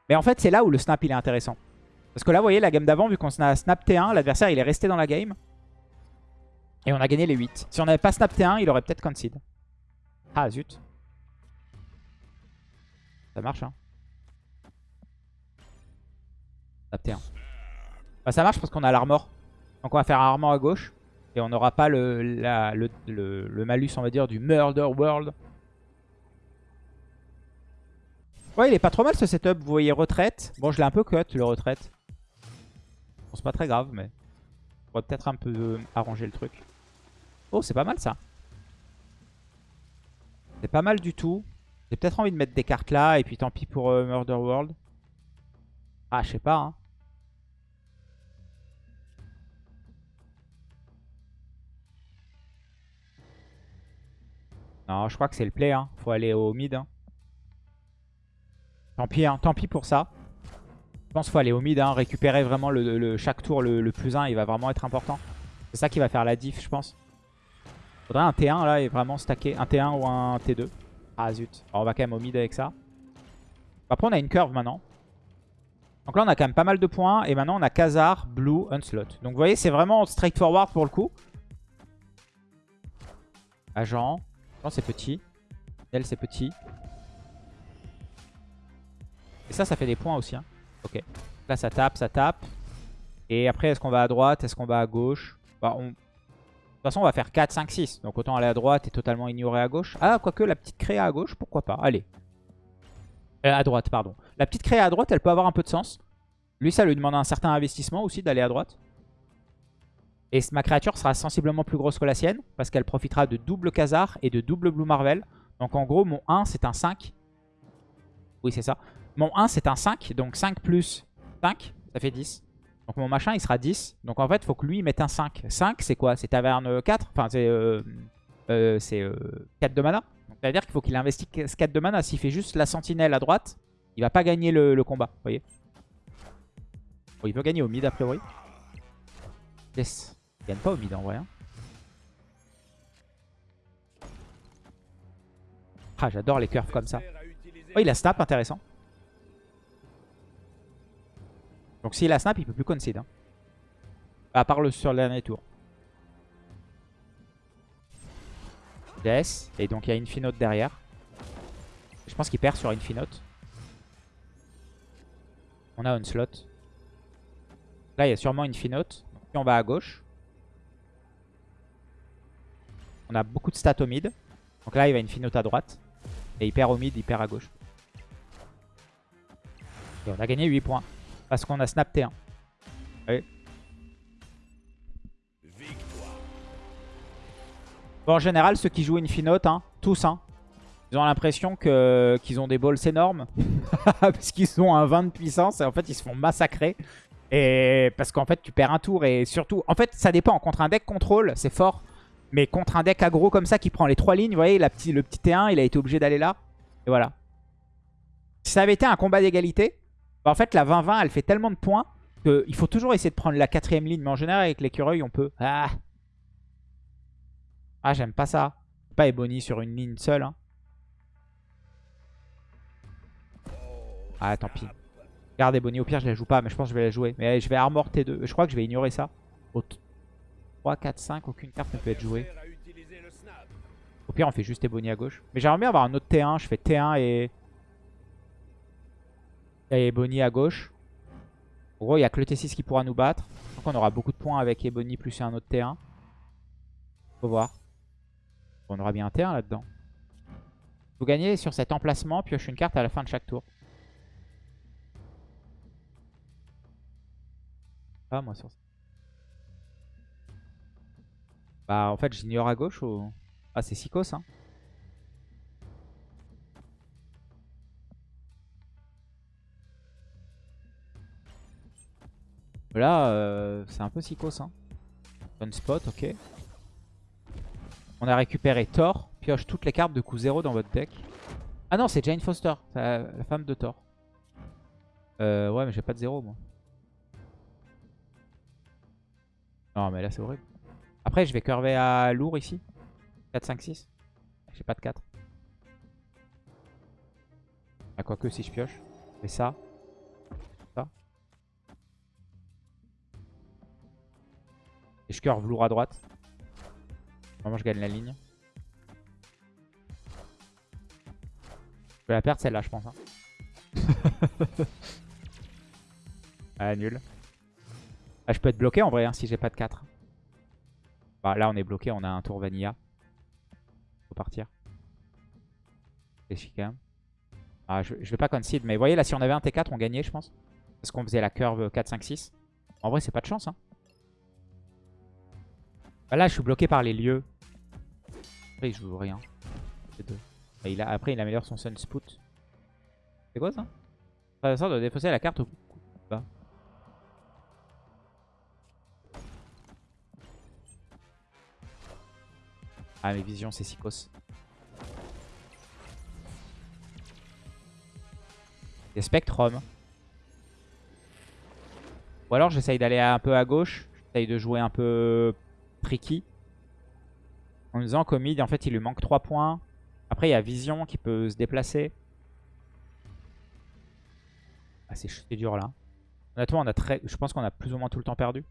Mais en fait, c'est là où le snap, il est intéressant. Parce que là, vous voyez, la game d'avant, vu qu'on a snap T1, l'adversaire, il est resté dans la game. Et on a gagné les 8. Si on n'avait pas snap T1, il aurait peut-être concede. Ah, zut. Ça marche, hein. T1. Bah, ça marche parce qu'on a l'armor. Donc on va faire un armor à gauche. Et on n'aura pas le, le, malus, on va dire, du Murder World. Ouais, il est pas trop mal ce setup. Vous voyez, retraite. Bon, je l'ai un peu cut, le retraite. Bon, c'est pas très grave, mais... On va peut-être un peu arranger le truc. Oh, c'est pas mal ça. C'est pas mal du tout. J'ai peut-être envie de mettre des cartes là. Et puis tant pis pour euh, Murder World. Ah, je sais pas. Hein. Non, je crois que c'est le play. Hein. Faut aller au mid. Hein. Tant pis, hein. tant pis pour ça. Je pense qu'il faut aller au mid. Hein. Récupérer vraiment le, chaque tour le, plus 1. Il va vraiment être important. C'est ça qui va faire la diff, je pense. Faudrait un T1 là et vraiment stacker. Un T1 ou un T2. Ah zut. on va quand même au mid avec ça. Après on a une curve maintenant. Donc là on a quand même pas mal de points. Et maintenant on a Khazar, Blue, Onslaught. Donc vous voyez c'est vraiment straightforward pour le coup. Agent. Non c'est petit. Elle c'est petit. Et ça ça fait des points aussi. Hein. Ok. Là ça tape, ça tape. Et après est-ce qu'on va à droite? Est-ce qu'on va à gauche? Bah, on... toute façon, on va faire 4, 5, 6. Donc autant aller à droite et totalement ignorer à gauche. Ah, quoique la petite créa à gauche, pourquoi pas. Allez. Euh, à droite, pardon. La petite créa à droite, elle peut avoir un peu de sens. Lui, ça lui demande un certain investissement aussi d'aller à droite. Et ma créature sera sensiblement plus grosse que la sienne. Parce qu'elle profitera de double Khazar et de double Blue Marvel. Donc en gros, mon 1, c'est un 5. Oui, c'est ça. Mon 1, c'est un 5. Donc 5 plus 5, ça fait 10. Donc mon machin, il sera 10. Donc en fait, il faut que lui, il mette un 5. 5, c'est quoi? C'est taverne 4 Enfin, c'est euh, euh, 4 euh, de mana. Donc ça veut dire qu'il faut qu'il investisse 4 de mana. S'il fait juste la sentinelle à droite, il va pas gagner le, combat. Vous voyez bon, Il peut gagner au mid, a priori. Yes. Il gagne pas au mid, en vrai. Hein. Ah, j'adore les curves comme ça. Oh, il a snap, intéressant. Donc s'il a snap, il peut plus concede. Hein. À part le sur le dernier tour. Yes. Et donc il y a Infinote derrière. Je pense qu'il perd sur Infinote. On a Onslaught. Là, il y a sûrement Infinote. Puis on va à gauche. On a beaucoup de stats au mid. Donc là, il va Infinote à droite. Et il perd au mid, il perd à gauche. Et on a gagné 8 points. Parce qu'on a snap T1. Oui. Bon, en général, ceux qui jouent Infinote, hein, tous, hein, ils ont l'impression qu'ils ont des balls énormes. parce qu'ils ont un 20 de puissance et en fait, ils se font massacrer. Et parce qu'en fait, tu perds un tour et surtout... En fait, ça dépend. Contre un deck contrôle, c'est fort. Mais contre un deck aggro comme ça qui prend les trois lignes, vous voyez, le petit T1, il a été obligé d'aller là. Et voilà. Si ça avait été un combat d'égalité, en fait, la 20-20, elle fait tellement de points qu'il faut toujours essayer de prendre la quatrième ligne. Mais en général, avec l'écureuil, on peut... Ah, ah j'aime pas ça. Pas Ebony sur une ligne seule. Hein. Ah, tant pis. Garde Ebony. Au pire, je la joue pas, mais je pense que je vais la jouer. Mais je vais Armor T2. Je crois que je vais ignorer ça. Au 3, 4, 5, aucune carte ne peut être jouée. Au pire, on fait juste Ebony à gauche. Mais j'aimerais bien avoir un autre T1. Je fais T1 et... Et Ebony à gauche. En gros, il n'y a que le T6 qui pourra nous battre. Donc on aura beaucoup de points avec Ebony plus un autre T1. Faut voir. On aura bien un T1 là-dedans. Vous gagnez sur cet emplacement, pioche une carte à la fin de chaque tour. Ah, moi sur ça. Bah, en fait, j'ignore à gauche ou... Ah, c'est Sikos, hein. Là, euh, c'est un peu psychos. Hein. spot, ok. On a récupéré Thor. Pioche toutes les cartes de coup 0 dans votre deck. Ah non, c'est Jane Foster, la, femme de Thor. Euh, ouais, mais j'ai pas de 0 moi. Non, mais là c'est horrible. Après, je vais curver à lourd ici. 4, 5, 6. J'ai pas de 4. Ah, quoique si je pioche. Et ça. Et je curve lourd à droite. Vraiment, je gagne la ligne. Je vais la perdre celle-là, je pense. Hein. ah, nul. Ah, je peux être bloqué en vrai hein, si j'ai pas de 4. Bah, là, on est bloqué. On a un tour vanilla. Faut partir. C'est chic quand même. Ah, je, je vais pas concede. Mais vous voyez, là, si on avait un T4, on gagnait, je pense. Parce qu'on faisait la curve 4, 5, 6. En vrai, c'est pas de chance. Hein. Bah là, je suis bloqué par les lieux. Après, il joue rien. Bah, il a... Après, il améliore son Sunspout. C'est quoi ça? Ça sort de défausser la carte au bas. Ah, mes visions, c'est Sikos. Des Spectrum. Ou alors j'essaye d'aller un peu à gauche. J'essaye de jouer un peu tricky. En disant qu'au mid, en fait, il lui manque 3 points. Après, il y a Vision qui peut se déplacer. Ah, c'est dur là. Honnêtement, on a très... je pense qu'on a plus ou moins tout le temps perdu.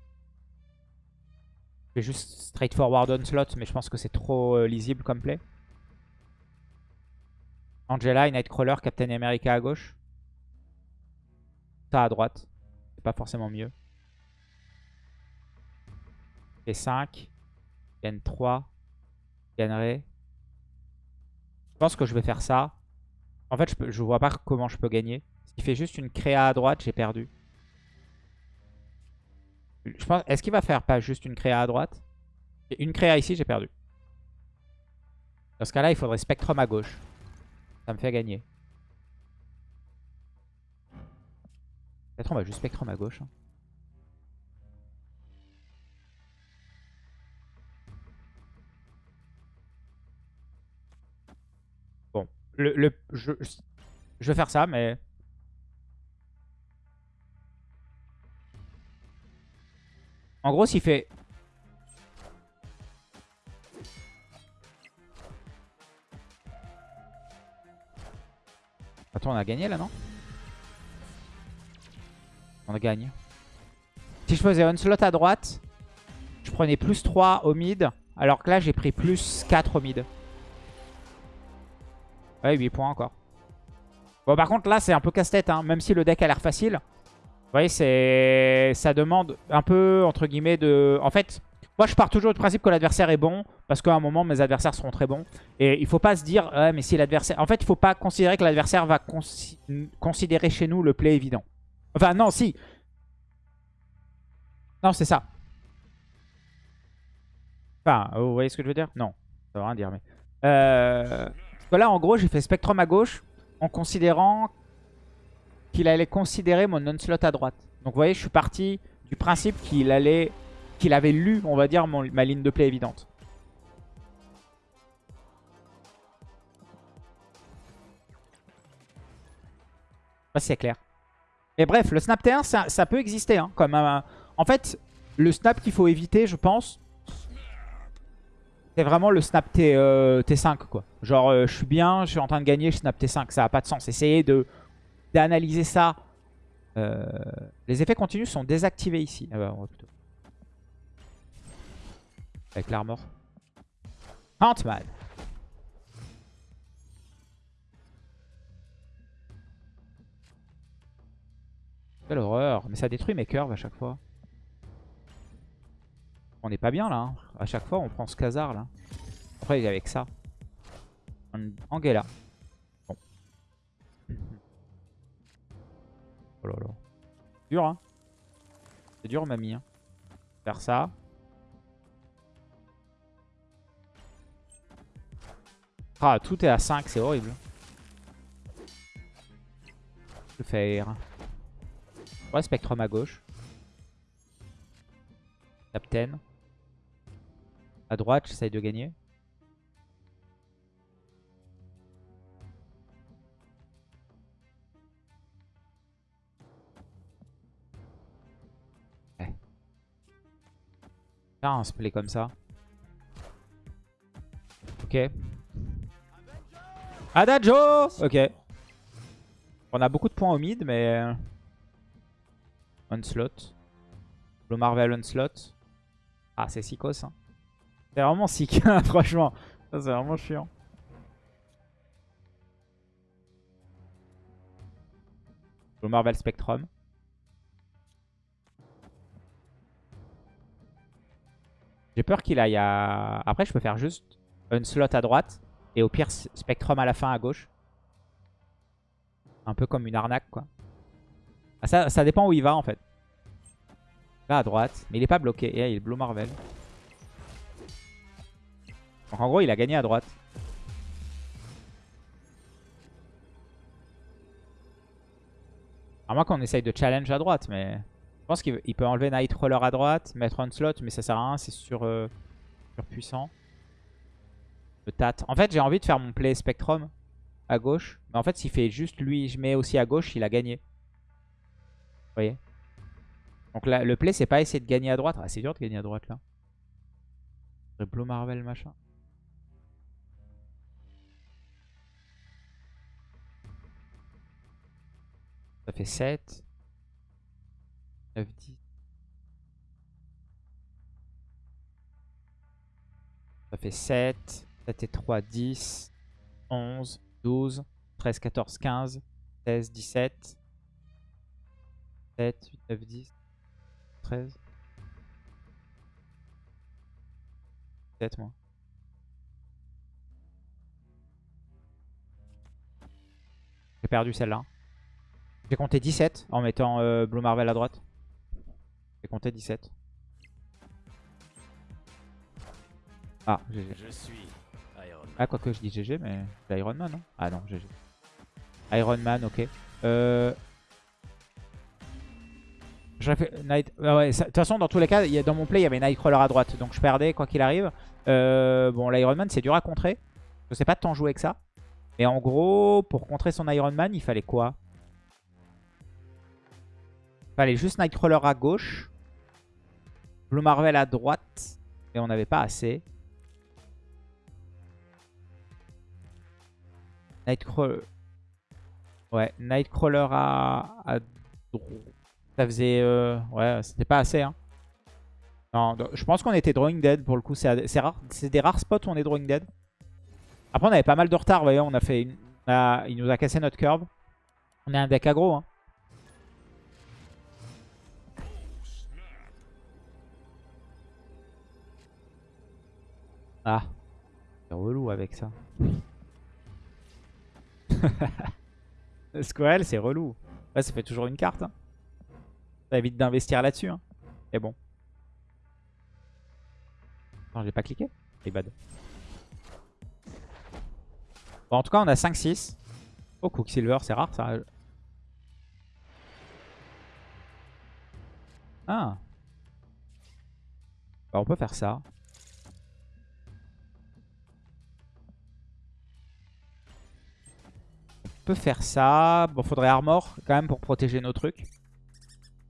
Je juste straightforward on slot, mais je pense que c'est trop euh, lisible comme play. Angela, Nightcrawler, Captain America à gauche. Ça à droite. C'est pas forcément mieux. Et 5. Je gagne 3. Je gagnerai. Je pense que je vais faire ça. En fait, je vois pas comment je peux gagner. S'il fait juste une créa à droite, j'ai perdu. Je pense, Est-ce qu'il va faire pas juste une créa à droite? Une créa ici, j'ai perdu. Dans ce cas-là, il faudrait Spectrum à gauche. Ça me fait gagner. Peut-être on va juste Spectrum à gauche. hein. Le, le- je, je vais faire ça, mais... En gros, s'il fait... Attends, on a gagné là, non? On gagne. Si je faisais slot à droite, je prenais plus 3 au mid, alors que là, j'ai pris plus 4 au mid. Ouais, 8 points encore. Bon, par contre, là, c'est un peu casse-tête, hein, même si le deck a l'air facile. Vous voyez, c'est ça demande un peu, entre guillemets, de... En fait, moi, je pars toujours du principe que l'adversaire est bon, parce qu'à un moment, mes adversaires seront très bons. Et il faut pas se dire, mais si l'adversaire... En fait, il faut pas considérer que l'adversaire va consi- considérer chez nous le play évident. Enfin, non, si. Non, c'est ça. Enfin, vous voyez ce que je veux dire? Non, ça veut rien dire, mais... Euh... Que là, en gros, j'ai fait Spectrum à gauche, en considérant qu'il allait considérer mon non-slot à droite. Donc vous voyez, je suis parti du principe qu'il allait, qu'il avait lu, on va dire, mon- ma ligne de play évidente. C'est clair. Mais bref, le snap T1, ça, peut exister. hein, comme En fait, le snap qu'il faut éviter, je pense, c'est vraiment le snap T, euh, T5. quoi. Genre, euh, je suis bien, je suis en train de gagner, je snap T5. Ça n'a pas de sens. Essayez d'analyser ça. Euh, les effets continus sont désactivés ici. Ah bah, plutôt. Avec l'armor. Ant-Man. Quelle horreur. Mais ça détruit mes curves à chaque fois. On n'est pas bien là. hein. À chaque fois, on prend ce casar là. Après, avec ça. An- Angela. Bon. Oh là là. Dur, hein. C'est dur, mamie. Hein. Faire ça. Ah, tout est à 5, c'est horrible. Vais faire. Ouais, Spectrum à gauche. Captain. À droite, j'essaye de gagner. Ouais. Un split comme ça. Ok. Adagio Ok. On a beaucoup de points au mid, mais... euh, Onslaught. Le Marvel Onslaught. Ah, c'est Sikos. Hein. C'est vraiment sick, franchement. Ça, c'est vraiment chiant. Le Marvel Spectrum. J'ai peur qu'il aille à... Après, je peux faire juste un slot à droite. Et au pire, Spectrum à la fin à gauche. Un peu comme une arnaque, quoi. Ah, ça, ça dépend où il va, en fait. Là, à droite. Mais il est pas bloqué. Et là, il est Blue Marvel. Donc, en gros, il a gagné à droite. À moins qu'on essaye de challenge à droite, mais... Je pense qu'il il peut enlever Nightcrawler à droite, mettre un slot, mais ça sert à rien, c'est sur, euh, surpuissant. Le. En fait, j'ai envie de faire mon play Spectrum à gauche. Mais en fait, s'il fait juste lui, je mets aussi à gauche, il a gagné. Vous voyez? Donc là, le play, c'est pas essayer de gagner à droite. Ah, c'est dur de gagner à droite, là. Blue Marvel, machin. Ça fait 7. 9, 10. Ça fait 7. 7 et 3, 10. 11, 12, 13, 14, 15, 16, 17. 7, 8, 9, 10. 13. Peut-être moi. J'ai perdu celle-là. J'ai compté 17 en mettant euh, Blue Marvel à droite. J'ai compté 17. Ah, GG. Je suis Iron Man. Ah, quoi que je dis GG, mais Iron Man, non Ah non, GG. Iron Man, ok. Euh... fait Night... ah ouais, ça- de toute façon, dans tous les cas, il y a- dans mon play, il y avait Nightcrawler à droite. Donc je perdais, quoi qu'il arrive. Euh, bon, l'Iron Man, c'est dur à contrer. Je sais pas tant jouer que ça. Et en gros, pour contrer son Iron Man, il fallait quoi? Fallait juste Nightcrawler à gauche. Blue Marvel à droite. Et on n'avait pas assez. Nightcrawler. Ouais, Nightcrawler à, à droite. Ça faisait... euh, Ouais, c'était pas assez. Hein. Non, je pense qu'on était drawing dead pour le coup. C'est rare. Des rares spots où on est drawing dead. Après, on avait pas mal de retard. Voyez, on a fait Il nous a cassé notre curve. On est un deck aggro. Hein. Ah. C'est relou avec ça. Squirrel, c'est relou. Ouais, ça fait toujours une carte. hein. Ça évite d'investir là-dessus. Hein. Mais bon. Non, j'ai pas cliqué. C'est bad. Bon, en tout cas, on a 5-6. Oh, Quicksilver, c'est rare ça. Ah. Bah, on peut faire ça. Faire ça. Bon, faudrait armor quand même pour protéger nos trucs.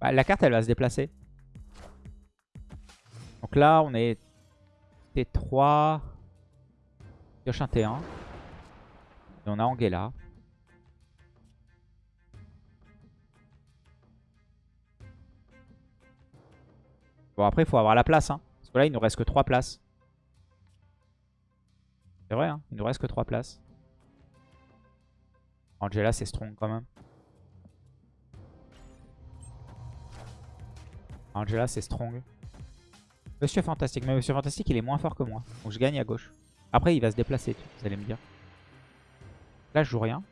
Bah, la carte, elle va se déplacer. Donc là, on est T3. Pioche un T1. Et on a Angela. Bon, après, il faut avoir la place. Hein. Parce que là, il nous reste que 3 places. C'est vrai, hein. il nous reste que 3 places. Angela, c'est strong quand même. Angela, c'est strong. Monsieur Fantastique. Mais Monsieur Fantastique, il est moins fort que moi. Donc je gagne à gauche. Après, il va se déplacer, vous allez me dire. Là, je joue rien.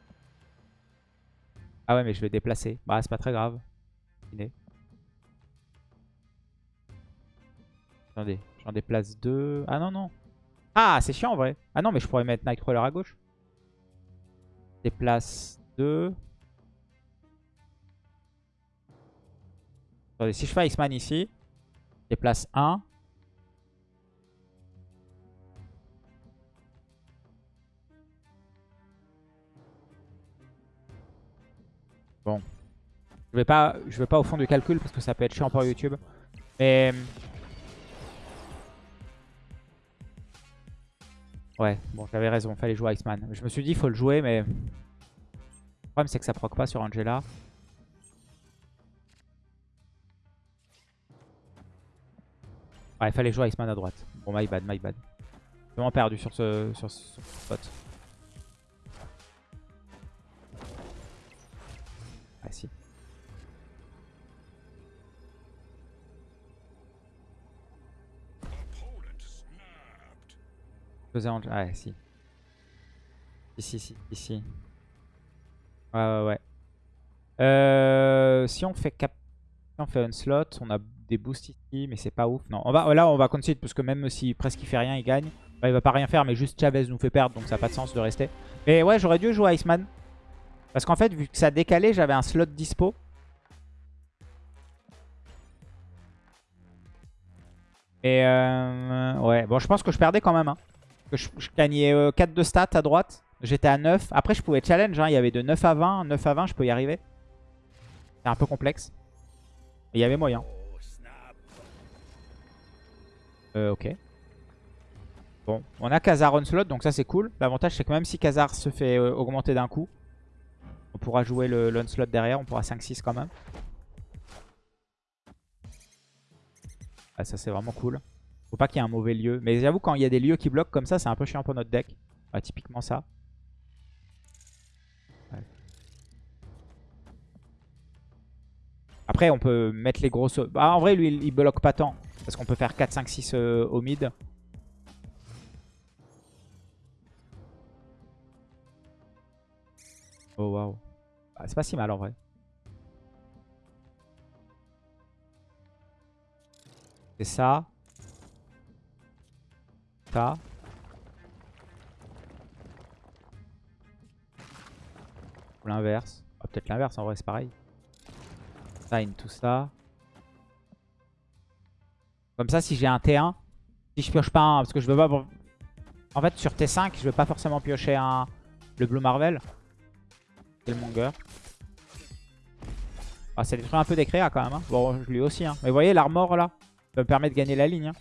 Ah ouais, mais je vais déplacer. Bah, c'est pas très grave. Attendez, j'en déplace deux. Ah non, non. Ah, c'est chiant en vrai. Ah non, mais je pourrais mettre Nightcrawler à gauche. Déplace 2. Attendez, si je fais X-Man ici, déplace 1. Bon. Je vais pas, je vais pas au fond du calcul parce que ça peut être chiant pour YouTube. Mais... Ouais, bon, j'avais raison, fallait jouer Iceman. Je me suis dit, faut le jouer, mais... Le problème, c'est que ça proc pas sur Angela. Ouais, fallait jouer Iceman à droite. Bon, my bad, my bad. Vraiment perdu sur ce, sur ce, sur ce spot. Ah si. Faisais Angela. Ah si. Ici, ici, ici. Ouais, ouais, ouais. Euh, si on fait cap... on fait un slot, on a des boosts ici, mais c'est pas ouf. Non, on va, là, on va concede parce que même si presque il fait rien, il gagne. Bah, il va pas rien faire, mais juste Chavez nous fait perdre, donc ça n'a pas de sens de rester. Mais ouais, j'aurais dû jouer Iceman. Parce qu'en fait, vu que ça a décalé, j'avais un slot dispo. Et euh, ouais, bon, je pense que je perdais quand même. Hein. Je, gagnais euh, 4 de stats à droite. J'étais à 9. Après, je pouvais challenge. hein. Il y avait de 9 à 20. 9 à 20, je peux y arriver. C'est un peu complexe. Mais il y avait moyen. Euh, ok. Bon, on a Khazar on slot, donc ça c'est cool. L'avantage c'est que même si Khazar se fait euh, augmenter d'un coup, on pourra jouer slot derrière, on pourra 5-6 quand même. Ah, ça c'est vraiment cool. Faut pas qu'il y ait un mauvais lieu. Mais j'avoue, quand il y a des lieux qui bloquent comme ça, c'est un peu chiant pour notre deck. Bah, typiquement ça. Après, on peut mettre les grosses... Bah, en vrai, lui, il, bloque pas tant. Parce qu'on peut faire 4, 5, 6 au mid. Oh, waouh. Ah, c'est pas si mal, en vrai. C'est ça. Ou l'inverse. Ah, Peut-être l'inverse en vrai, c'est pareil. Ça, tout ça. Comme ça, si j'ai un T1, si je pioche pas un, parce que je veux pas... En fait, sur T5, je veux pas forcément piocher un le Blue Marvel. Killmonger. Ah, ça détruit un peu des créas quand même. Hein. Bon, je lui aussi. Hein. Mais vous voyez, l'armor là, ça me permet de gagner la ligne. Hein.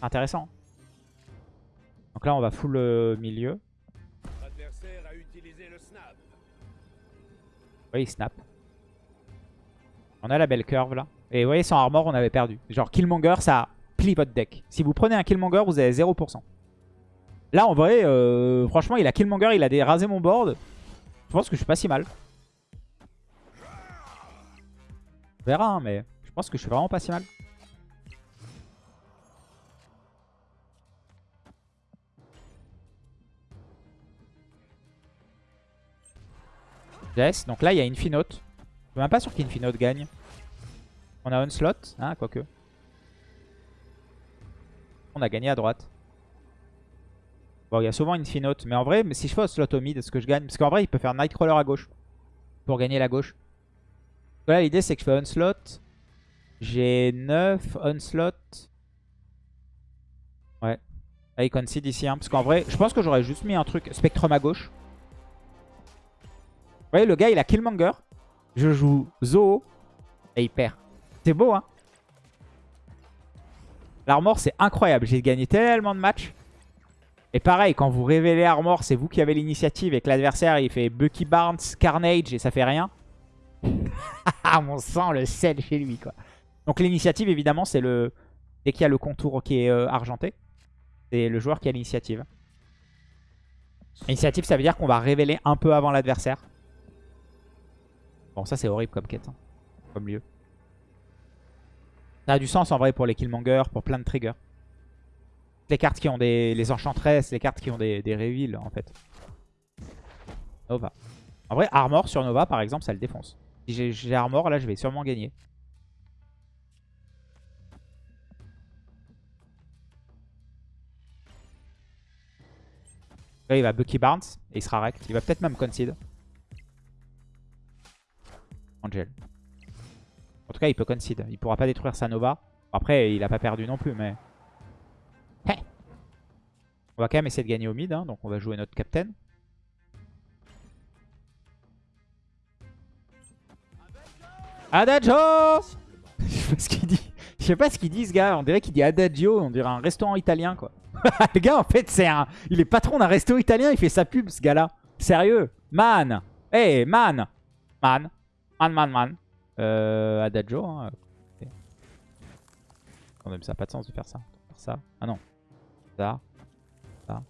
Intéressant. Donc là, on va full le milieu. L'adversaire a utilisé le snap. Oui, il snap. On a la belle curve là. Et vous voyez, sans armor, on avait perdu. Genre, Killmonger, ça plie votre deck. Si vous prenez un Killmonger, vous avez 0%. Là, en vrai, euh, franchement, il a Killmonger, il a dérasé mon board. Je pense que je suis pas si mal. On verra, hein, mais je pense que je suis vraiment pas si mal. Yes, donc là, il y a Infinote. Je suis même pas sûr qu'Infinote gagne. On a Onslaught, hein, quoique. On a gagné à droite. Bon, il y a souvent Infinote, mais en vrai, si je fais Onslaught au mid, est-ce que je gagne? Parce qu'en vrai, il peut faire Nightcrawler à gauche. Pour gagner la gauche. Donc là, l'idée, c'est que je fais Onslaught. J'ai 9 Onslaught. Ouais. Là, il concede ici. Hein, parce qu'en vrai, je pense que j'aurais juste mis un truc Spectrum à gauche. Vous voyez, le gars, il a Killmonger. Je joue Zoo. Et il perd. C'est beau, hein L'armor, c'est incroyable. J'ai gagné tellement de matchs. Et pareil, quand vous révélez Armor, c'est vous qui avez l'initiative et que l'adversaire, il fait Bucky Barnes, Carnage et ça fait rien. Ah, mon sang, le sel chez lui, quoi. Donc l'initiative, évidemment, c'est le... Dès qu'il y a le contour qui est euh, argenté, c'est le joueur qui a l'initiative. L'initiative, ça veut dire qu'on va révéler un peu avant l'adversaire. Bon, ça, c'est horrible comme quête. hein. Comme lieu. Ça a du sens, en vrai, pour les Killmonger, pour plein de triggers. Les cartes qui ont des... Les Enchantresses, les cartes qui ont des, des reveals, en fait. Nova. En vrai, Armor sur Nova, par exemple, ça le défonce. Si j'ai- j'ai Armor, là, je vais sûrement gagner. Là, il va Bucky Barnes et il sera rect. Il va peut-être même concede. Angel. En tout cas, il peut concede. Il pourra pas détruire sa Nova. Après, il a pas perdu non plus, mais... Hé on va quand même essayer de gagner au mid, hein, donc on va jouer notre captain. Adagio Je sais pas ce qu'il dit. Je sais pas ce qu'il dit ce gars. On dirait qu'il dit Adagio. On dirait un restaurant italien quoi. le gars en fait c'est un... Il est patron d'un resto italien. Il fait sa pub ce gars là. Sérieux Man Hey man Man Man man man euh, Adagio hein. Quand même ça n'a pas de sens de faire ça. Faire ça. Ah non. Ça. Ça.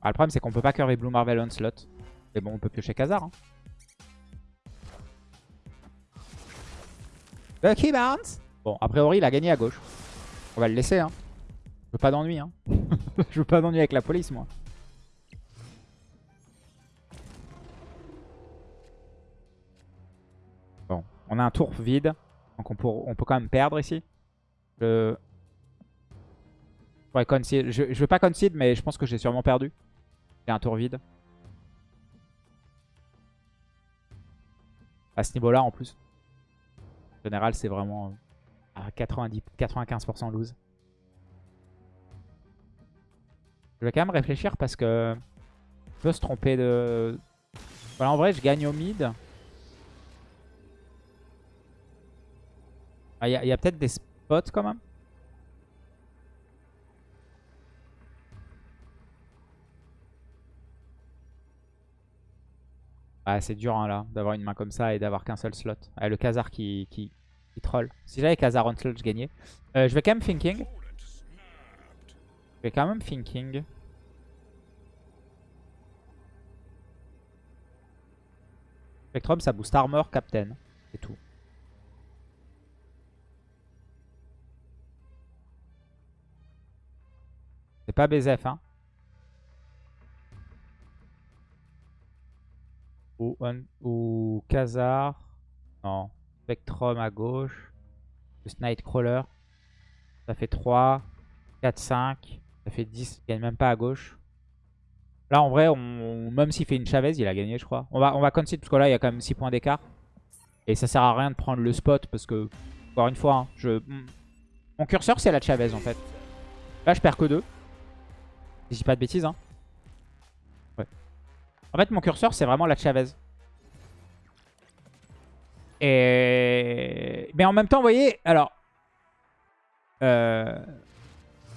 Ah, le problème c'est qu'on peut pas curver Blue Marvel Onslaught. Mais bon, on peut piocher Khazar. Hein. Bucky Barnes Bon, a priori, il a gagné à gauche. On va le laisser. Hein. Je veux pas d'ennui. Hein. Je veux pas d'ennui avec la police, moi. On a un tour vide. Donc on peut, quand même perdre ici. Concede. Je, je veux pas concede, mais je pense que j'ai sûrement perdu. J'ai un tour vide. À ce niveau-là, en plus. En général, c'est vraiment euh, à 90, 95% lose. Je vais quand même réfléchir parce que je peux se tromper de... Voilà, en vrai, je gagne au mid. Il y a, y a peut-être des spots quand même? Ah, c'est dur hein, là, d'avoir une main comme ça et d'avoir qu'un seul slot. Ah, le Khazar qui, qui, qui troll. Si j'avais Khazar on slot, je gagnais. Euh, je vais quand même thinking. Je vais quand même thinking. Spectrum, ça booste armor, captain. C'est tout. Pas BZF, hein. Ou, un- ou Khazar. Non. Spectrum à gauche. Plus Nightcrawler. Ça fait 3, 4, 5. Ça fait 10. Il gagne même pas à gauche. Là, en vrai, on, même s'il fait une Chavez, il a gagné, je crois. On va, on va concede parce que là, il y a quand même 6 points d'écart. Et ça sert à rien de prendre le spot parce que, encore une fois, hein, je... mon curseur, c'est la Chavez en fait. Là, je perds que 2. Je dis pas de bêtises. Hein. En fait, mon curseur, c'est vraiment la Chavez. Et... Mais en même temps, vous voyez, alors... Euh...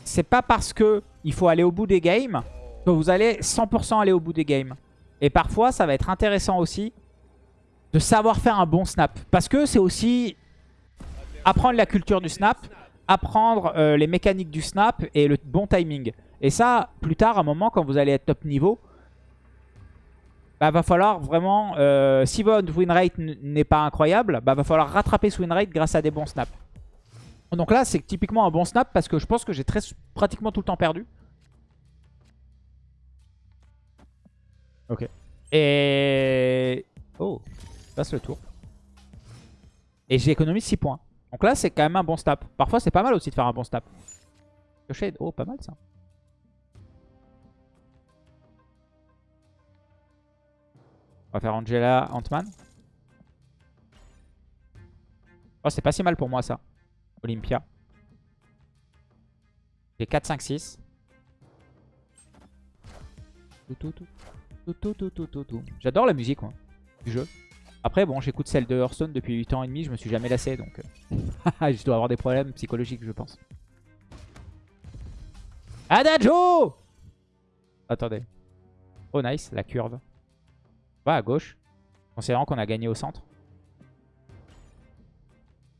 C'est pas parce que il faut aller au bout des games que vous allez 100% aller au bout des games. Et parfois, ça va être intéressant aussi de savoir faire un bon snap. Parce que c'est aussi apprendre la culture du snap, apprendre euh, les mécaniques du snap et le bon timing. Et ça, plus tard, à un moment, quand vous allez être top niveau, bah, va falloir vraiment, euh, si votre win rate n- n'est pas incroyable, bah, va falloir rattraper ce win rate grâce à des bons snaps. Donc là, c'est typiquement un bon snap parce que je pense que j'ai pratiquement tout le temps perdu. Ok. Et... Oh, passe le tour. Et j'ai économisé 6 points. Donc là, c'est quand même un bon snap. Parfois, c'est pas mal aussi de faire un bon snap. Shade. Oh, pas mal ça. On va faire Angela Ant-Man. Oh, c'est pas si mal pour moi ça. Olympia. J'ai 4, 5, 6. Tout, tout, tout. J'adore la musique moi, du jeu. Après, bon, j'écoute celle de Hearthstone depuis 8 ans et demi. Je me suis jamais lassé donc. euh, je dois avoir des problèmes psychologiques, je pense. Adagio Attendez. Oh, nice, la curve. Va à gauche. Considérant qu'on a gagné au centre.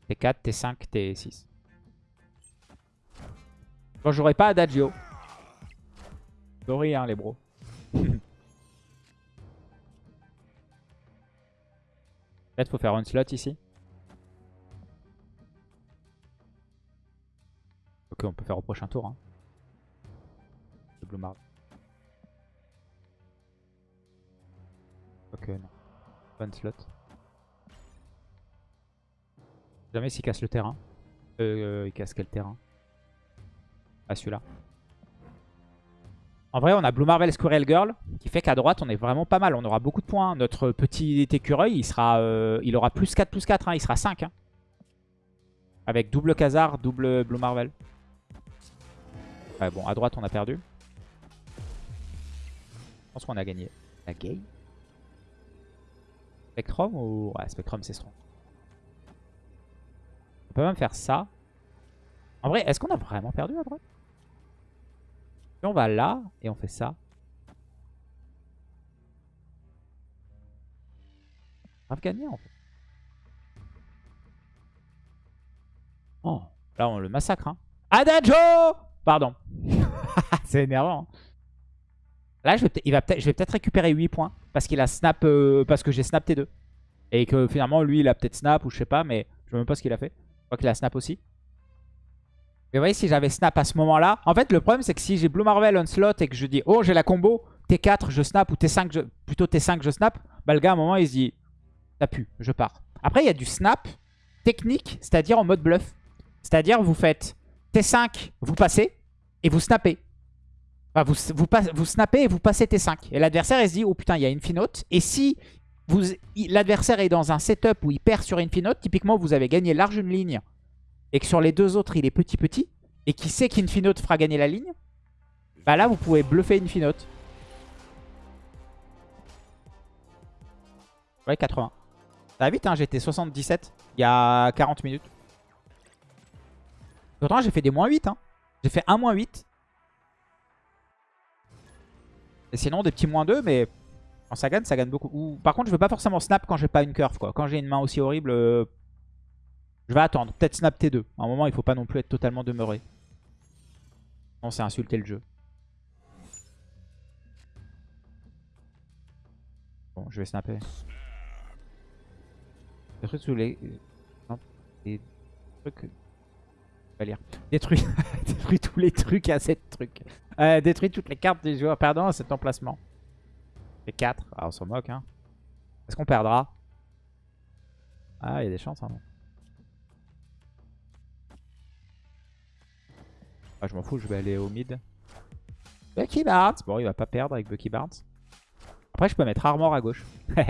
T4, T5, T6. Bon, j'aurais pas Adagio. Sorry, hein, les bros. Peut-être faut faire un slot ici. Ok, on peut faire au prochain tour. Hein. Blue. Ok, slot. Jamais s'il casse le terrain. Euh, il casse quel terrain? Ah, celui-là. En vrai, on a Blue Marvel Squirrel Girl, qui fait qu'à droite, on est vraiment pas mal. On aura beaucoup de points. Notre petit écureuil, il sera, euh, il aura plus 4, plus 4. hein. Il sera 5. hein. Avec double Khazar, double Blue Marvel. Ouais, bon, à droite, on a perdu. Je pense qu'on a gagné. La game Spectrum ou... Ouais, Spectrum, c'est strong. On peut même faire ça. En vrai, est-ce qu'on a vraiment perdu droite? Si on va là et on fait ça. Gagné en fait. Oh, là on le massacre. Hein. Adagio Pardon. c'est énervant. hein. Là, je vais peut-être récupérer 8 points. Parce qu'il a snap. euh, parce que j'ai snap T2. Et que finalement, lui, il a peut-être snap ou je sais pas. Mais je sais même pas ce qu'il a fait. Je crois qu'il a snap aussi. Mais vous voyez, si j'avais snap à ce moment-là. En fait, le problème, c'est que si j'ai Blue Marvel on slot et que je dis, oh, j'ai la combo, T4, je snap, ou T5, je... plutôt T5, je snap, bah le gars, à un moment, il se dit, ça pue, je pars. Après, il y a du snap technique, c'est-à-dire en mode bluff. C'est-à-dire, vous faites T5, vous passez, et vous snappez. Vous, vous, snappez et vous passez T5. Et l'adversaire, il se dit, oh putain, il y a Infinote. Et si l'adversaire est dans un setup où il perd sur Infinote, typiquement, vous avez gagné large une ligne et que sur les deux autres, il est petit petit, et qui sait qu'Infinote fera gagner la ligne, bah là, vous pouvez bluffer Infinote. Ouais, 80. Ça va vite, hein, j'étais 77 il y a 40 minutes. Pourtant, j'ai fait des moins 8. Hein. J'ai fait un moins 8. Sinon, des petits moins 2, mais quand ça gagne, ça gagne beaucoup. Ou, par contre, je veux pas forcément snap quand j'ai pas une curve. quoi. Quand j'ai une main aussi horrible, euh, je vais attendre. Peut-être snap T2. À un moment, il faut pas non plus être totalement demeuré. Non, c'est insulter le jeu. Bon, je vais snapper. Des trucs sous les... Des trucs... Détruis tous les trucs à cette truc. Euh, détruis toutes les cartes des joueurs perdants à cet emplacement. Et 4. Ah, on s'en moque, hein. Est-ce qu'on perdra? Ah, il y a des chances, hein. Ah, je m'en fous, je vais aller au mid. Bucky Barnes Bon, il va pas perdre avec Bucky Barnes. Après, je peux mettre Armor à gauche.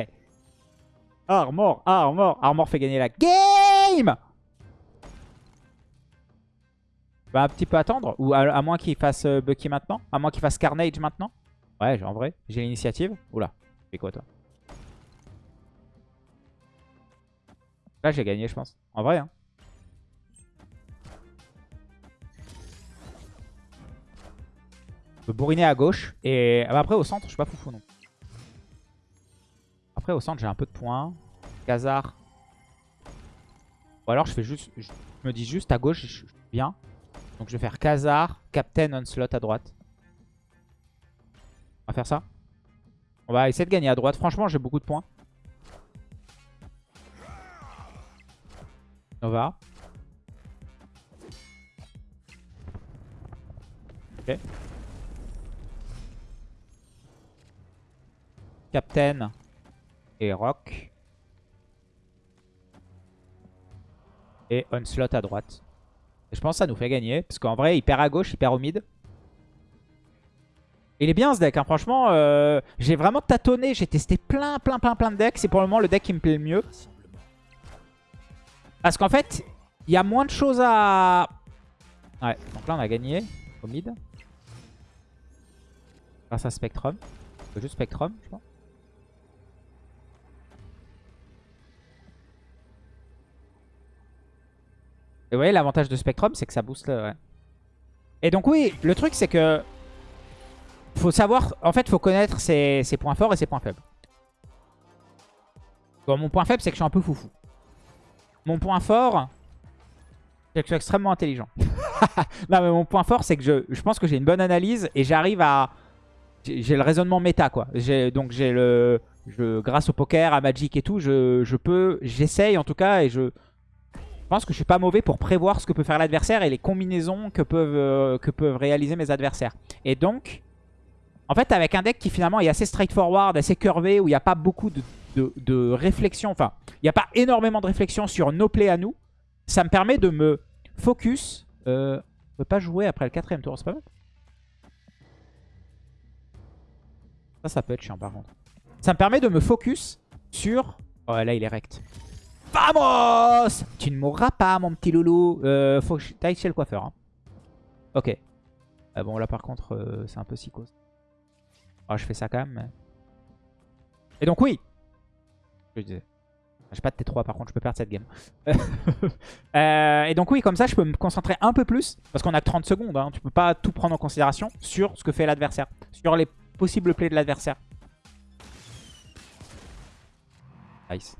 Armor, Armor Armor fait gagner la game Va un petit peu attendre. Ou à, à moins qu'il fasse euh, Bucky maintenant. À moins qu'il fasse Carnage maintenant. Ouais, en vrai, j'ai l'initiative. Oula, fais quoi toi? Là, j'ai gagné, je pense. En vrai, hein. Je peux bourriner à gauche. Et ah bah, après, au centre, je suis pas foufou non. Après, au centre, j'ai un peu de points. Khazar. Ou alors, je fais juste. Je me dis juste à gauche, je suis bien. Donc, je vais faire Khazar, Captain Onslaught à droite. On va faire ça. On va essayer de gagner à droite. Franchement, j'ai beaucoup de points. Nova. Ok. Captain et Rock. Et Onslaught à droite. Je pense que ça nous fait gagner. Parce qu'en vrai, il perd à gauche, il perd au mid. Il est bien ce deck, hein. franchement. euh, j'ai vraiment tâtonné. J'ai testé plein, plein, plein, plein de decks. C'est pour le moment le deck qui me plaît le mieux. Parce qu'en fait, il y a moins de choses à... Ouais, donc là on a gagné au mid. Grâce à Spectrum. Juste Spectrum, je pense. Et vous voyez, l'avantage de Spectrum, c'est que ça booste. Et donc oui, le truc c'est que... Faut savoir... En fait, faut connaître ses, points forts et ses points faibles. Bon, mon point faible, c'est que je suis un peu foufou. Mon point fort, c'est que je suis extrêmement intelligent. non, mais mon point fort, c'est que je, je pense que j'ai une bonne analyse et j'arrive à... J'ai le raisonnement méta, quoi. Donc j'ai le... Grâce au poker, à Magic et tout, je, je peux... J'essaye en tout cas et je... Je pense que je suis pas mauvais pour prévoir ce que peut faire l'adversaire et les combinaisons que peuvent, euh, que peuvent réaliser mes adversaires. Et donc, en fait, avec un deck qui finalement est assez straightforward, assez curvé, où il n'y a pas beaucoup de, de- réflexion, enfin, il n'y a pas énormément de réflexion sur nos plays à nous, ça me permet de me focus. Euh, on peut pas jouer après le quatrième tour, c'est pas mal Ça, ça peut être chiant par contre. Ça me permet de me focus sur... Oh là, il est rect. Vamos Tu ne mourras pas, mon petit loulou. Euh, faut que je t'aille chez le coiffeur. hein. Ok. Ah bon, là par contre, euh, c'est un peu psychose. Ah, je fais ça quand même. Et donc oui. Je disais. J'ai pas de T3 par contre, je peux perdre cette game. Euh, et donc oui, comme ça, je peux me concentrer un peu plus. Parce qu'on a que 30 secondes. Hein, tu peux pas tout prendre en considération sur ce que fait l'adversaire. Sur les possibles plays de l'adversaire. Nice.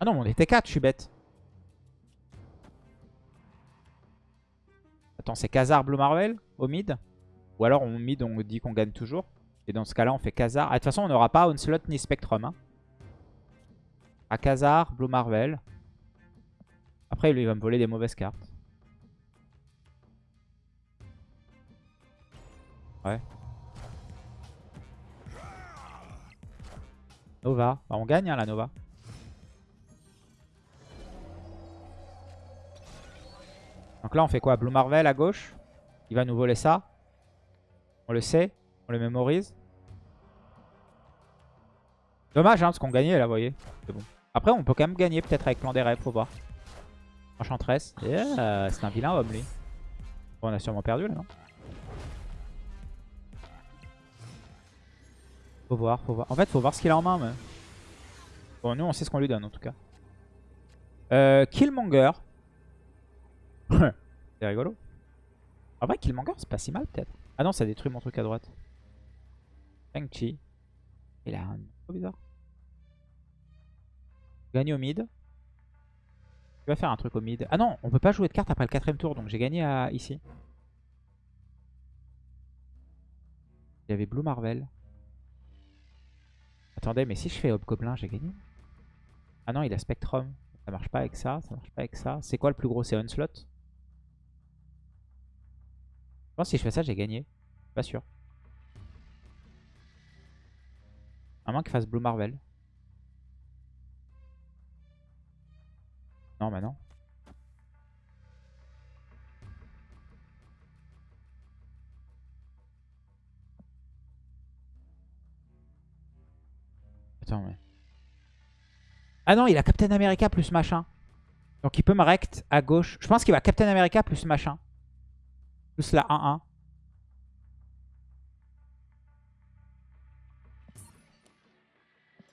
Ah non, on était 4, je suis bête. Attends, c'est Khazar Blue Marvel au mid? Ou alors on mid, on dit qu'on gagne toujours. Et dans ce cas-là, on fait Khazar. Ah, de toute façon, on n'aura pas Onslaught ni Spectrum. Hein. À Khazar, Blue Marvel. Après, lui, il va me voler des mauvaises cartes. Ouais. Nova. Bah, on gagne, hein, la Nova. Donc là, on fait quoi? Blue Marvel à gauche. Il va nous voler ça. On le sait. On le mémorise. Dommage, hein, parce qu'on gagnait là, vous voyez. C'est bon. Après, on peut quand même gagner peut-être avec plan des rêves, faut voir. Enchantress. Yeah, c'est un vilain homme, lui. On a sûrement perdu là, non? Faut voir, faut voir. En fait, faut voir ce qu'il a en main, mais... Bon, nous, on sait ce qu'on lui donne, en tout cas. Euh, Killmonger. c'est rigolo. En vrai, Killmonger, c'est pas si mal, peut-être. Ah non, ça détruit mon truc à droite. Shang-Chi. Il a un trop bizarre. Gagne au mid. Je vais faire un truc au mid. Ah non, on peut pas jouer de carte après le quatrième tour, donc j'ai gagné à, ici. Il y avait Blue Marvel. Attendez, mais si je fais Hobgoblin, j'ai gagné Ah non, il a Spectrum. Ça marche pas avec ça, ça marche pas avec ça. C'est quoi le plus gros? C'est Onslaught? Pense si je fais ça, j'ai gagné. Pas sûr. À moins qu'il fasse Blue Marvel. Non, bah non. Attends, mais... Ah non, il a Captain America plus machin. Donc il peut me rect à gauche. Je pense qu'il va Captain America plus machin. Plus la 1-1.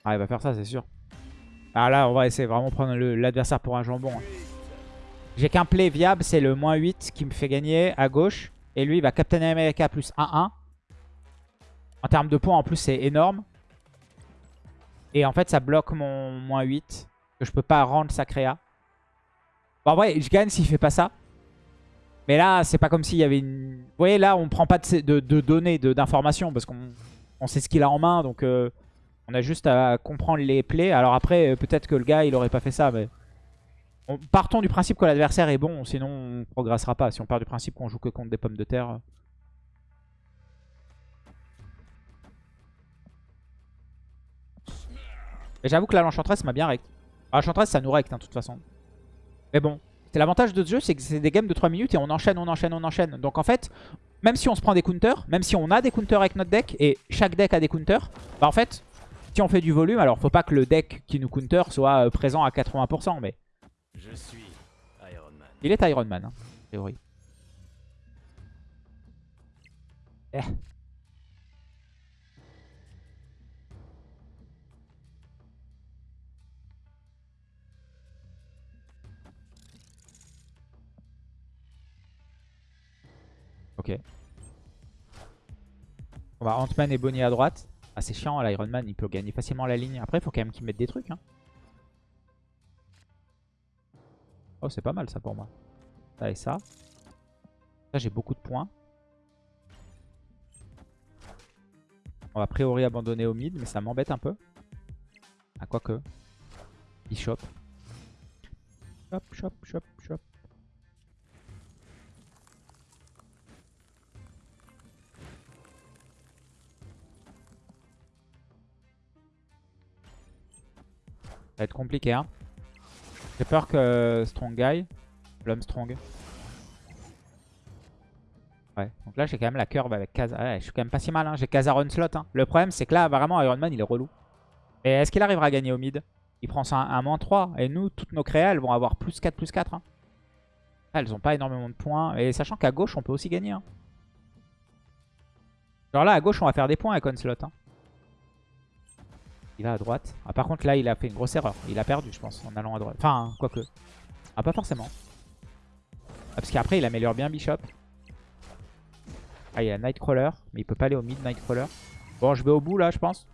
Ah, il va faire ça, c'est sûr. Ah là, on va essayer vraiment prendre l'adversaire pour un jambon. hein. J'ai qu'un play viable, c'est le moins 8 qui me fait gagner à gauche. Et lui, il va Captain America plus 1-1. En termes de points, en plus, c'est énorme. Et en fait, ça bloque mon moins 8. Que je peux pas rendre sa créa. Bon, en vrai, je gagne s'il fait pas ça. Mais là, c'est pas comme s'il y avait une... Vous voyez, là, on prend pas de, données, d'informations. Parce qu'on on sait ce qu'il a en main. Donc, euh, on a juste à comprendre les plays. Alors après, euh, peut-être que le gars, il aurait pas fait ça. Mais on- partons du principe que l'adversaire est bon. Sinon, on progressera pas. Si on part du principe qu'on joue que contre des pommes de terre... euh. Et j'avoue que là, l'Enchantress m'a bien rect. Ah, L'Enchantress, ça nous rect, hein, de toute façon. Mais bon, c'est l'avantage de ce jeu, c'est que c'est des games de 3 minutes et on enchaîne, on enchaîne, on enchaîne. Donc en fait, même si on se prend des counters, même si on a des counters avec notre deck, et chaque deck a des counters, bah en fait, si on fait du volume, alors faut pas que le deck qui nous counter soit euh, présent à 80%, mais Je suis Iron Man. il est Iron Man, hein, a priori. Eh. Ok. On va Ant-Man et Bonnie à droite. Ah c'est chiant l'Iron Man, il peut gagner facilement la ligne. Après il faut quand même qu'il mette des trucs. Hein. Oh c'est pas mal ça pour moi. Ça et ça. Ça j'ai beaucoup de points. On va a priori abandonner au mid, mais ça m'embête un peu. Ah quoique. Bishop. Chop, chop, chop, chop. Va être compliqué, hein. J'ai peur que Strong Guy, l'homme Strong. Ouais, donc là j'ai quand même la curve avec Kaza. Ouais, je suis quand même pas si mal, hein. j'ai Kazar Onslaught. Hein. Le problème c'est que là vraiment Iron Man il est relou. Et est-ce qu'il arrivera à gagner au mid? Il prend ça un, moins 3. Et nous, toutes nos créas elles vont avoir plus 4, plus 4. hein. Ah, elles ont pas énormément de points. Et sachant qu'à gauche on peut aussi gagner. hein. Genre là à gauche on va faire des points avec Onslaught. Il va à droite. Ah, par contre, là, il a fait une grosse erreur. Il a perdu, je pense, en allant à droite. Enfin, quoique. Ah, pas forcément. Ah, parce qu'après, il améliore bien Bishop. Ah, il a Nightcrawler. Mais il peut pas aller au mid Nightcrawler. Bon, je vais au bout, là, je pense.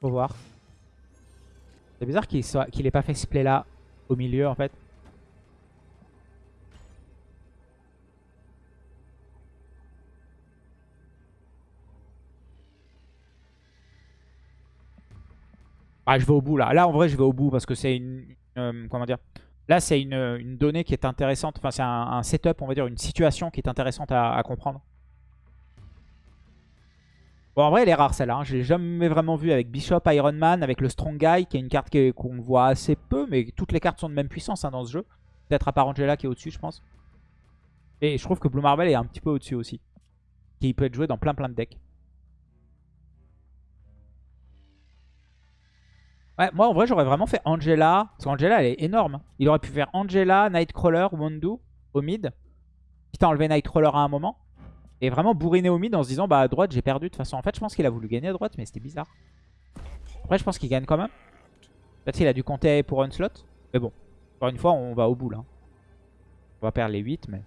Faut voir. C'est bizarre qu'il soit... ait pas fait ce play-là au milieu, en fait. Ah, je vais au bout là. Là, en vrai, je vais au bout parce que c'est une. euh, comment dire Là, c'est une, une donnée qui est intéressante. Enfin, c'est un, setup, on va dire, une situation qui est intéressante à, comprendre. Bon, en vrai, elle est rare celle-là. Hein. Je l'ai jamais vraiment vue avec Bishop, Iron Man, avec le Strong Guy, qui est une carte qu'on voit assez peu, mais toutes les cartes sont de même puissance hein, dans ce jeu. Peut-être à part Angela qui est au-dessus, je pense. Et je trouve que Blue Marvel est un petit peu au-dessus aussi. Qui peut être joué dans plein plein de decks. Ouais, moi en vrai j'aurais vraiment fait Angela. Parce qu'Angela elle est énorme. Il aurait pu faire Angela, Nightcrawler, Wondu au mid. Quitte à enlever Nightcrawler à un moment. Et vraiment bourriner au mid en se disant bah à droite j'ai perdu de toute façon. En fait je pense qu'il a voulu gagner à droite mais c'était bizarre. Après je pense qu'il gagne quand même. Peut-être qu'il a dû compter pour un slot. Mais bon, encore une fois on va au bout là. On va perdre les 8 mais...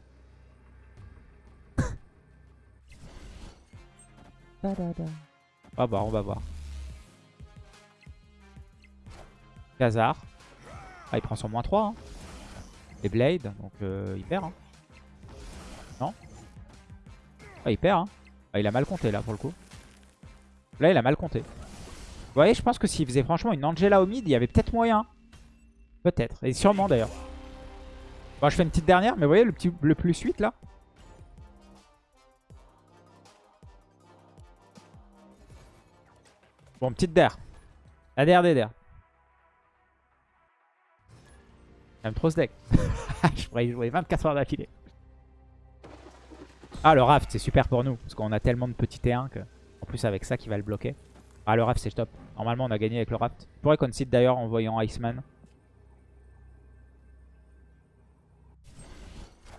On va voir, on va voir. Khazar. Ah, il prend son moins 3. Hein. Et Blade, donc euh, il perd. Hein. Non Ah, il perd. Hein. Ah, il a mal compté là pour le coup. Là, il a mal compté. Vous voyez, je pense que s'il faisait franchement une Angela au mid, il y avait peut-être moyen. Peut-être. Et sûrement d'ailleurs. Bon, je fais une petite dernière, mais vous voyez le, petit, le plus 8 là Bon, petite der. La der des der. Même trop ce deck. je pourrais y jouer 24 heures d'affilée. Ah, le raft, c'est super pour nous. Parce qu'on a tellement de petits T1 que... En plus, avec ça qui va le bloquer. Ah, le raft, c'est top. Normalement, on a gagné avec le raft. Je pourrais concede d'ailleurs en voyant Iceman.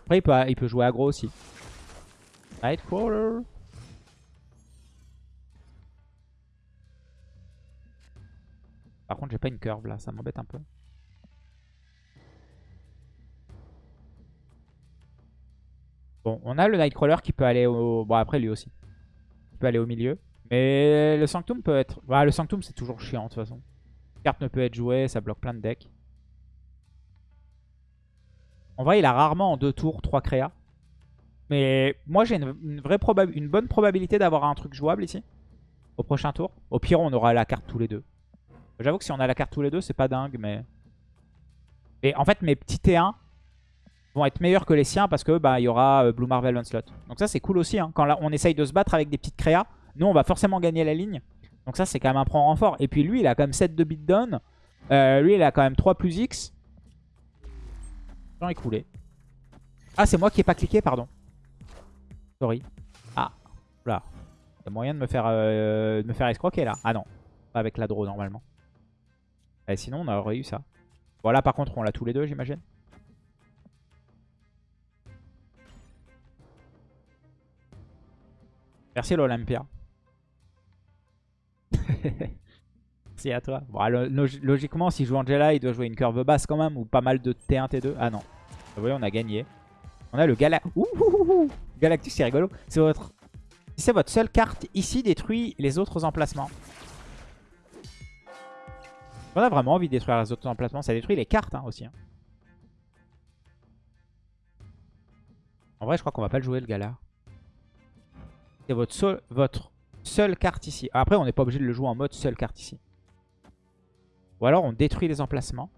Après, il peut, il peut jouer aggro aussi. Nightcrawler. Par contre, j'ai pas une curve là, ça m'embête un peu. On a le Nightcrawler qui peut aller au... Bon, après lui aussi. Il peut aller au milieu. Mais le Sanctum peut être... Bah, le Sanctum, c'est toujours chiant de toute façon. Carte ne peut être jouée, ça bloque plein de decks. En vrai, il a rarement en deux tours trois créas. Mais moi, j'ai une, une bonne probabilité d'avoir un truc jouable ici. Au prochain tour. Au pire, on aura la carte tous les deux. J'avoue que si on a la carte tous les deux, c'est pas dingue, mais... Et en fait, mes petits T1 vont être meilleurs que les siens parce que bah il y aura euh, Blue Marvel Onslaught. Donc ça, c'est cool aussi. Hein. Quand on essaye de se battre avec des petites créas, nous, on va forcément gagner la ligne. Donc ça, c'est quand même un prend renfort. Et puis lui, il a quand même 7 de beatdown. Euh, lui, il a quand même 3 plus X. Temps écoulé. Ah, c'est moi qui ai pas cliqué, pardon. Sorry. Ah, là. Il y a moyen de me faire, euh, me faire escroquer là. Ah non, pas avec la draw normalement. Et sinon, on aurait eu ça. Voilà, par contre, on l'a tous les deux, j'imagine. Merci l'Olympia. Merci à toi. Bon, logiquement, s'il joue Angela, il doit jouer une curve basse quand même, ou pas mal de T1, T2. Ah non. Vous voyez, on a gagné. On a le Gala... Galactus, c'est rigolo. C'est votre... Si c'est votre seule carte ici, détruit les autres emplacements. On a vraiment envie de détruire les autres emplacements. Ça détruit les cartes hein, aussi. Hein. En vrai, je crois qu'on va pas le jouer, le gala. C'est votre, seul, votre seule carte ici. Après, on n'est pas obligé de le jouer en mode seule carte ici. Ou alors, on détruit les emplacements.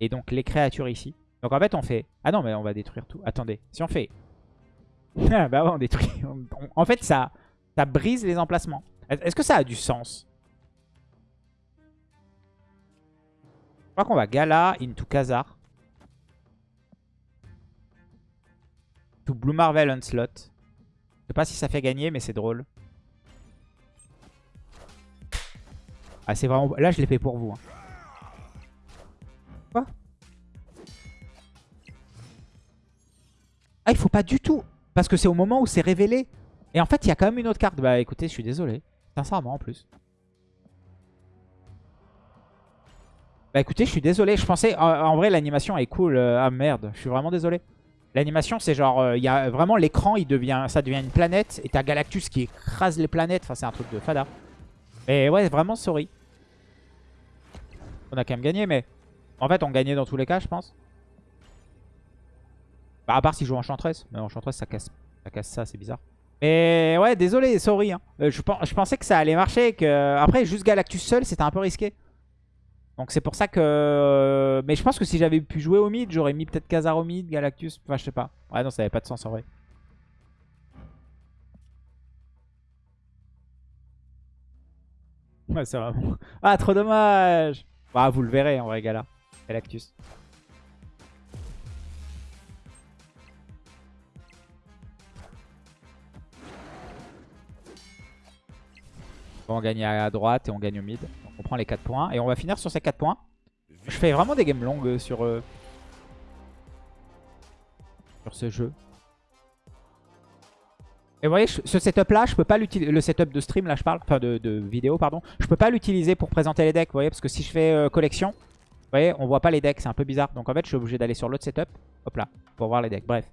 Et donc, les créatures ici. Donc, en fait, on fait... Ah non, mais on va détruire tout. Attendez. Si on fait... ah bah ouais, on détruit. En fait, ça, ça brise les emplacements. Est-ce que ça a du sens? Je crois qu'on va Gala into Khazar. To Blue Marvel Onslaught. Je sais pas si ça fait gagner, mais c'est drôle. Ah, c'est vraiment... Là, je l'ai fait pour vous. Hein. Quoi? Ah, il faut pas du tout. Parce que c'est au moment où c'est révélé. Et en fait, il y a quand même une autre carte. Bah écoutez, je suis désolé. Sincèrement, en plus. Bah écoutez, je suis désolé. Je pensais... En, vrai, l'animation est cool. Euh, ah merde, je suis vraiment désolé. L'animation, c'est genre... Euh, il y a vraiment l'écran, devient, ça devient une planète. Et t'as Galactus qui écrase les planètes. Enfin, c'est un truc de fada. Mais ouais, vraiment, sorry. On a quand même gagné, mais... En fait, on gagnait dans tous les cas, je pense. Bah, à part s'il joue Enchantress. Mais Enchantress, ça casse ça, casse ça c'est bizarre. Mais ouais, désolé, sorry. Hein. Euh, je, je, pensais que ça allait marcher. Que... Après, juste Galactus seul, c'était un peu risqué. Donc c'est pour ça que... Mais je pense que si j'avais pu jouer au mid, j'aurais mis peut-être Khazar au mid, Galactus. Enfin, je sais pas. Ouais, non, ça avait pas de sens en vrai. Ouais, c'est vraiment... Ah, trop dommage Bah, vous le verrez en vrai, Gala. Galactus. On gagne à droite et on gagne au mid. On prend les 4 points. Et on va finir sur ces 4 points. Je fais vraiment des games longues sur, euh, sur ce jeu. Et vous voyez, ce setup là, je peux pas l'utiliser. Le setup de stream là, je parle, enfin de, vidéo, pardon. Je peux pas l'utiliser pour présenter les decks, vous voyez, parce que si je fais euh, collection, vous voyez, on voit pas les decks, c'est un peu bizarre. Donc en fait, je suis obligé d'aller sur l'autre setup, hop là, pour voir les decks. Bref.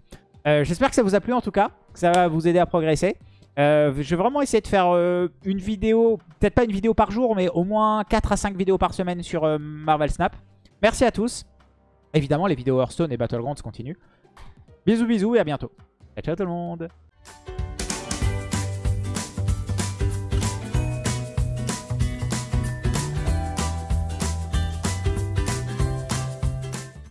Euh, j'espère que ça vous a plu en tout cas, que ça va vous aider à progresser. Euh, je vais vraiment essayer de faire euh, une vidéo, peut-être pas une vidéo par jour, mais au moins 4 à 5 vidéos par semaine sur euh, Marvel Snap. Merci à tous. Évidemment, les vidéos Hearthstone et Battlegrounds continuent. Bisous bisous et à bientôt. Ciao tout le monde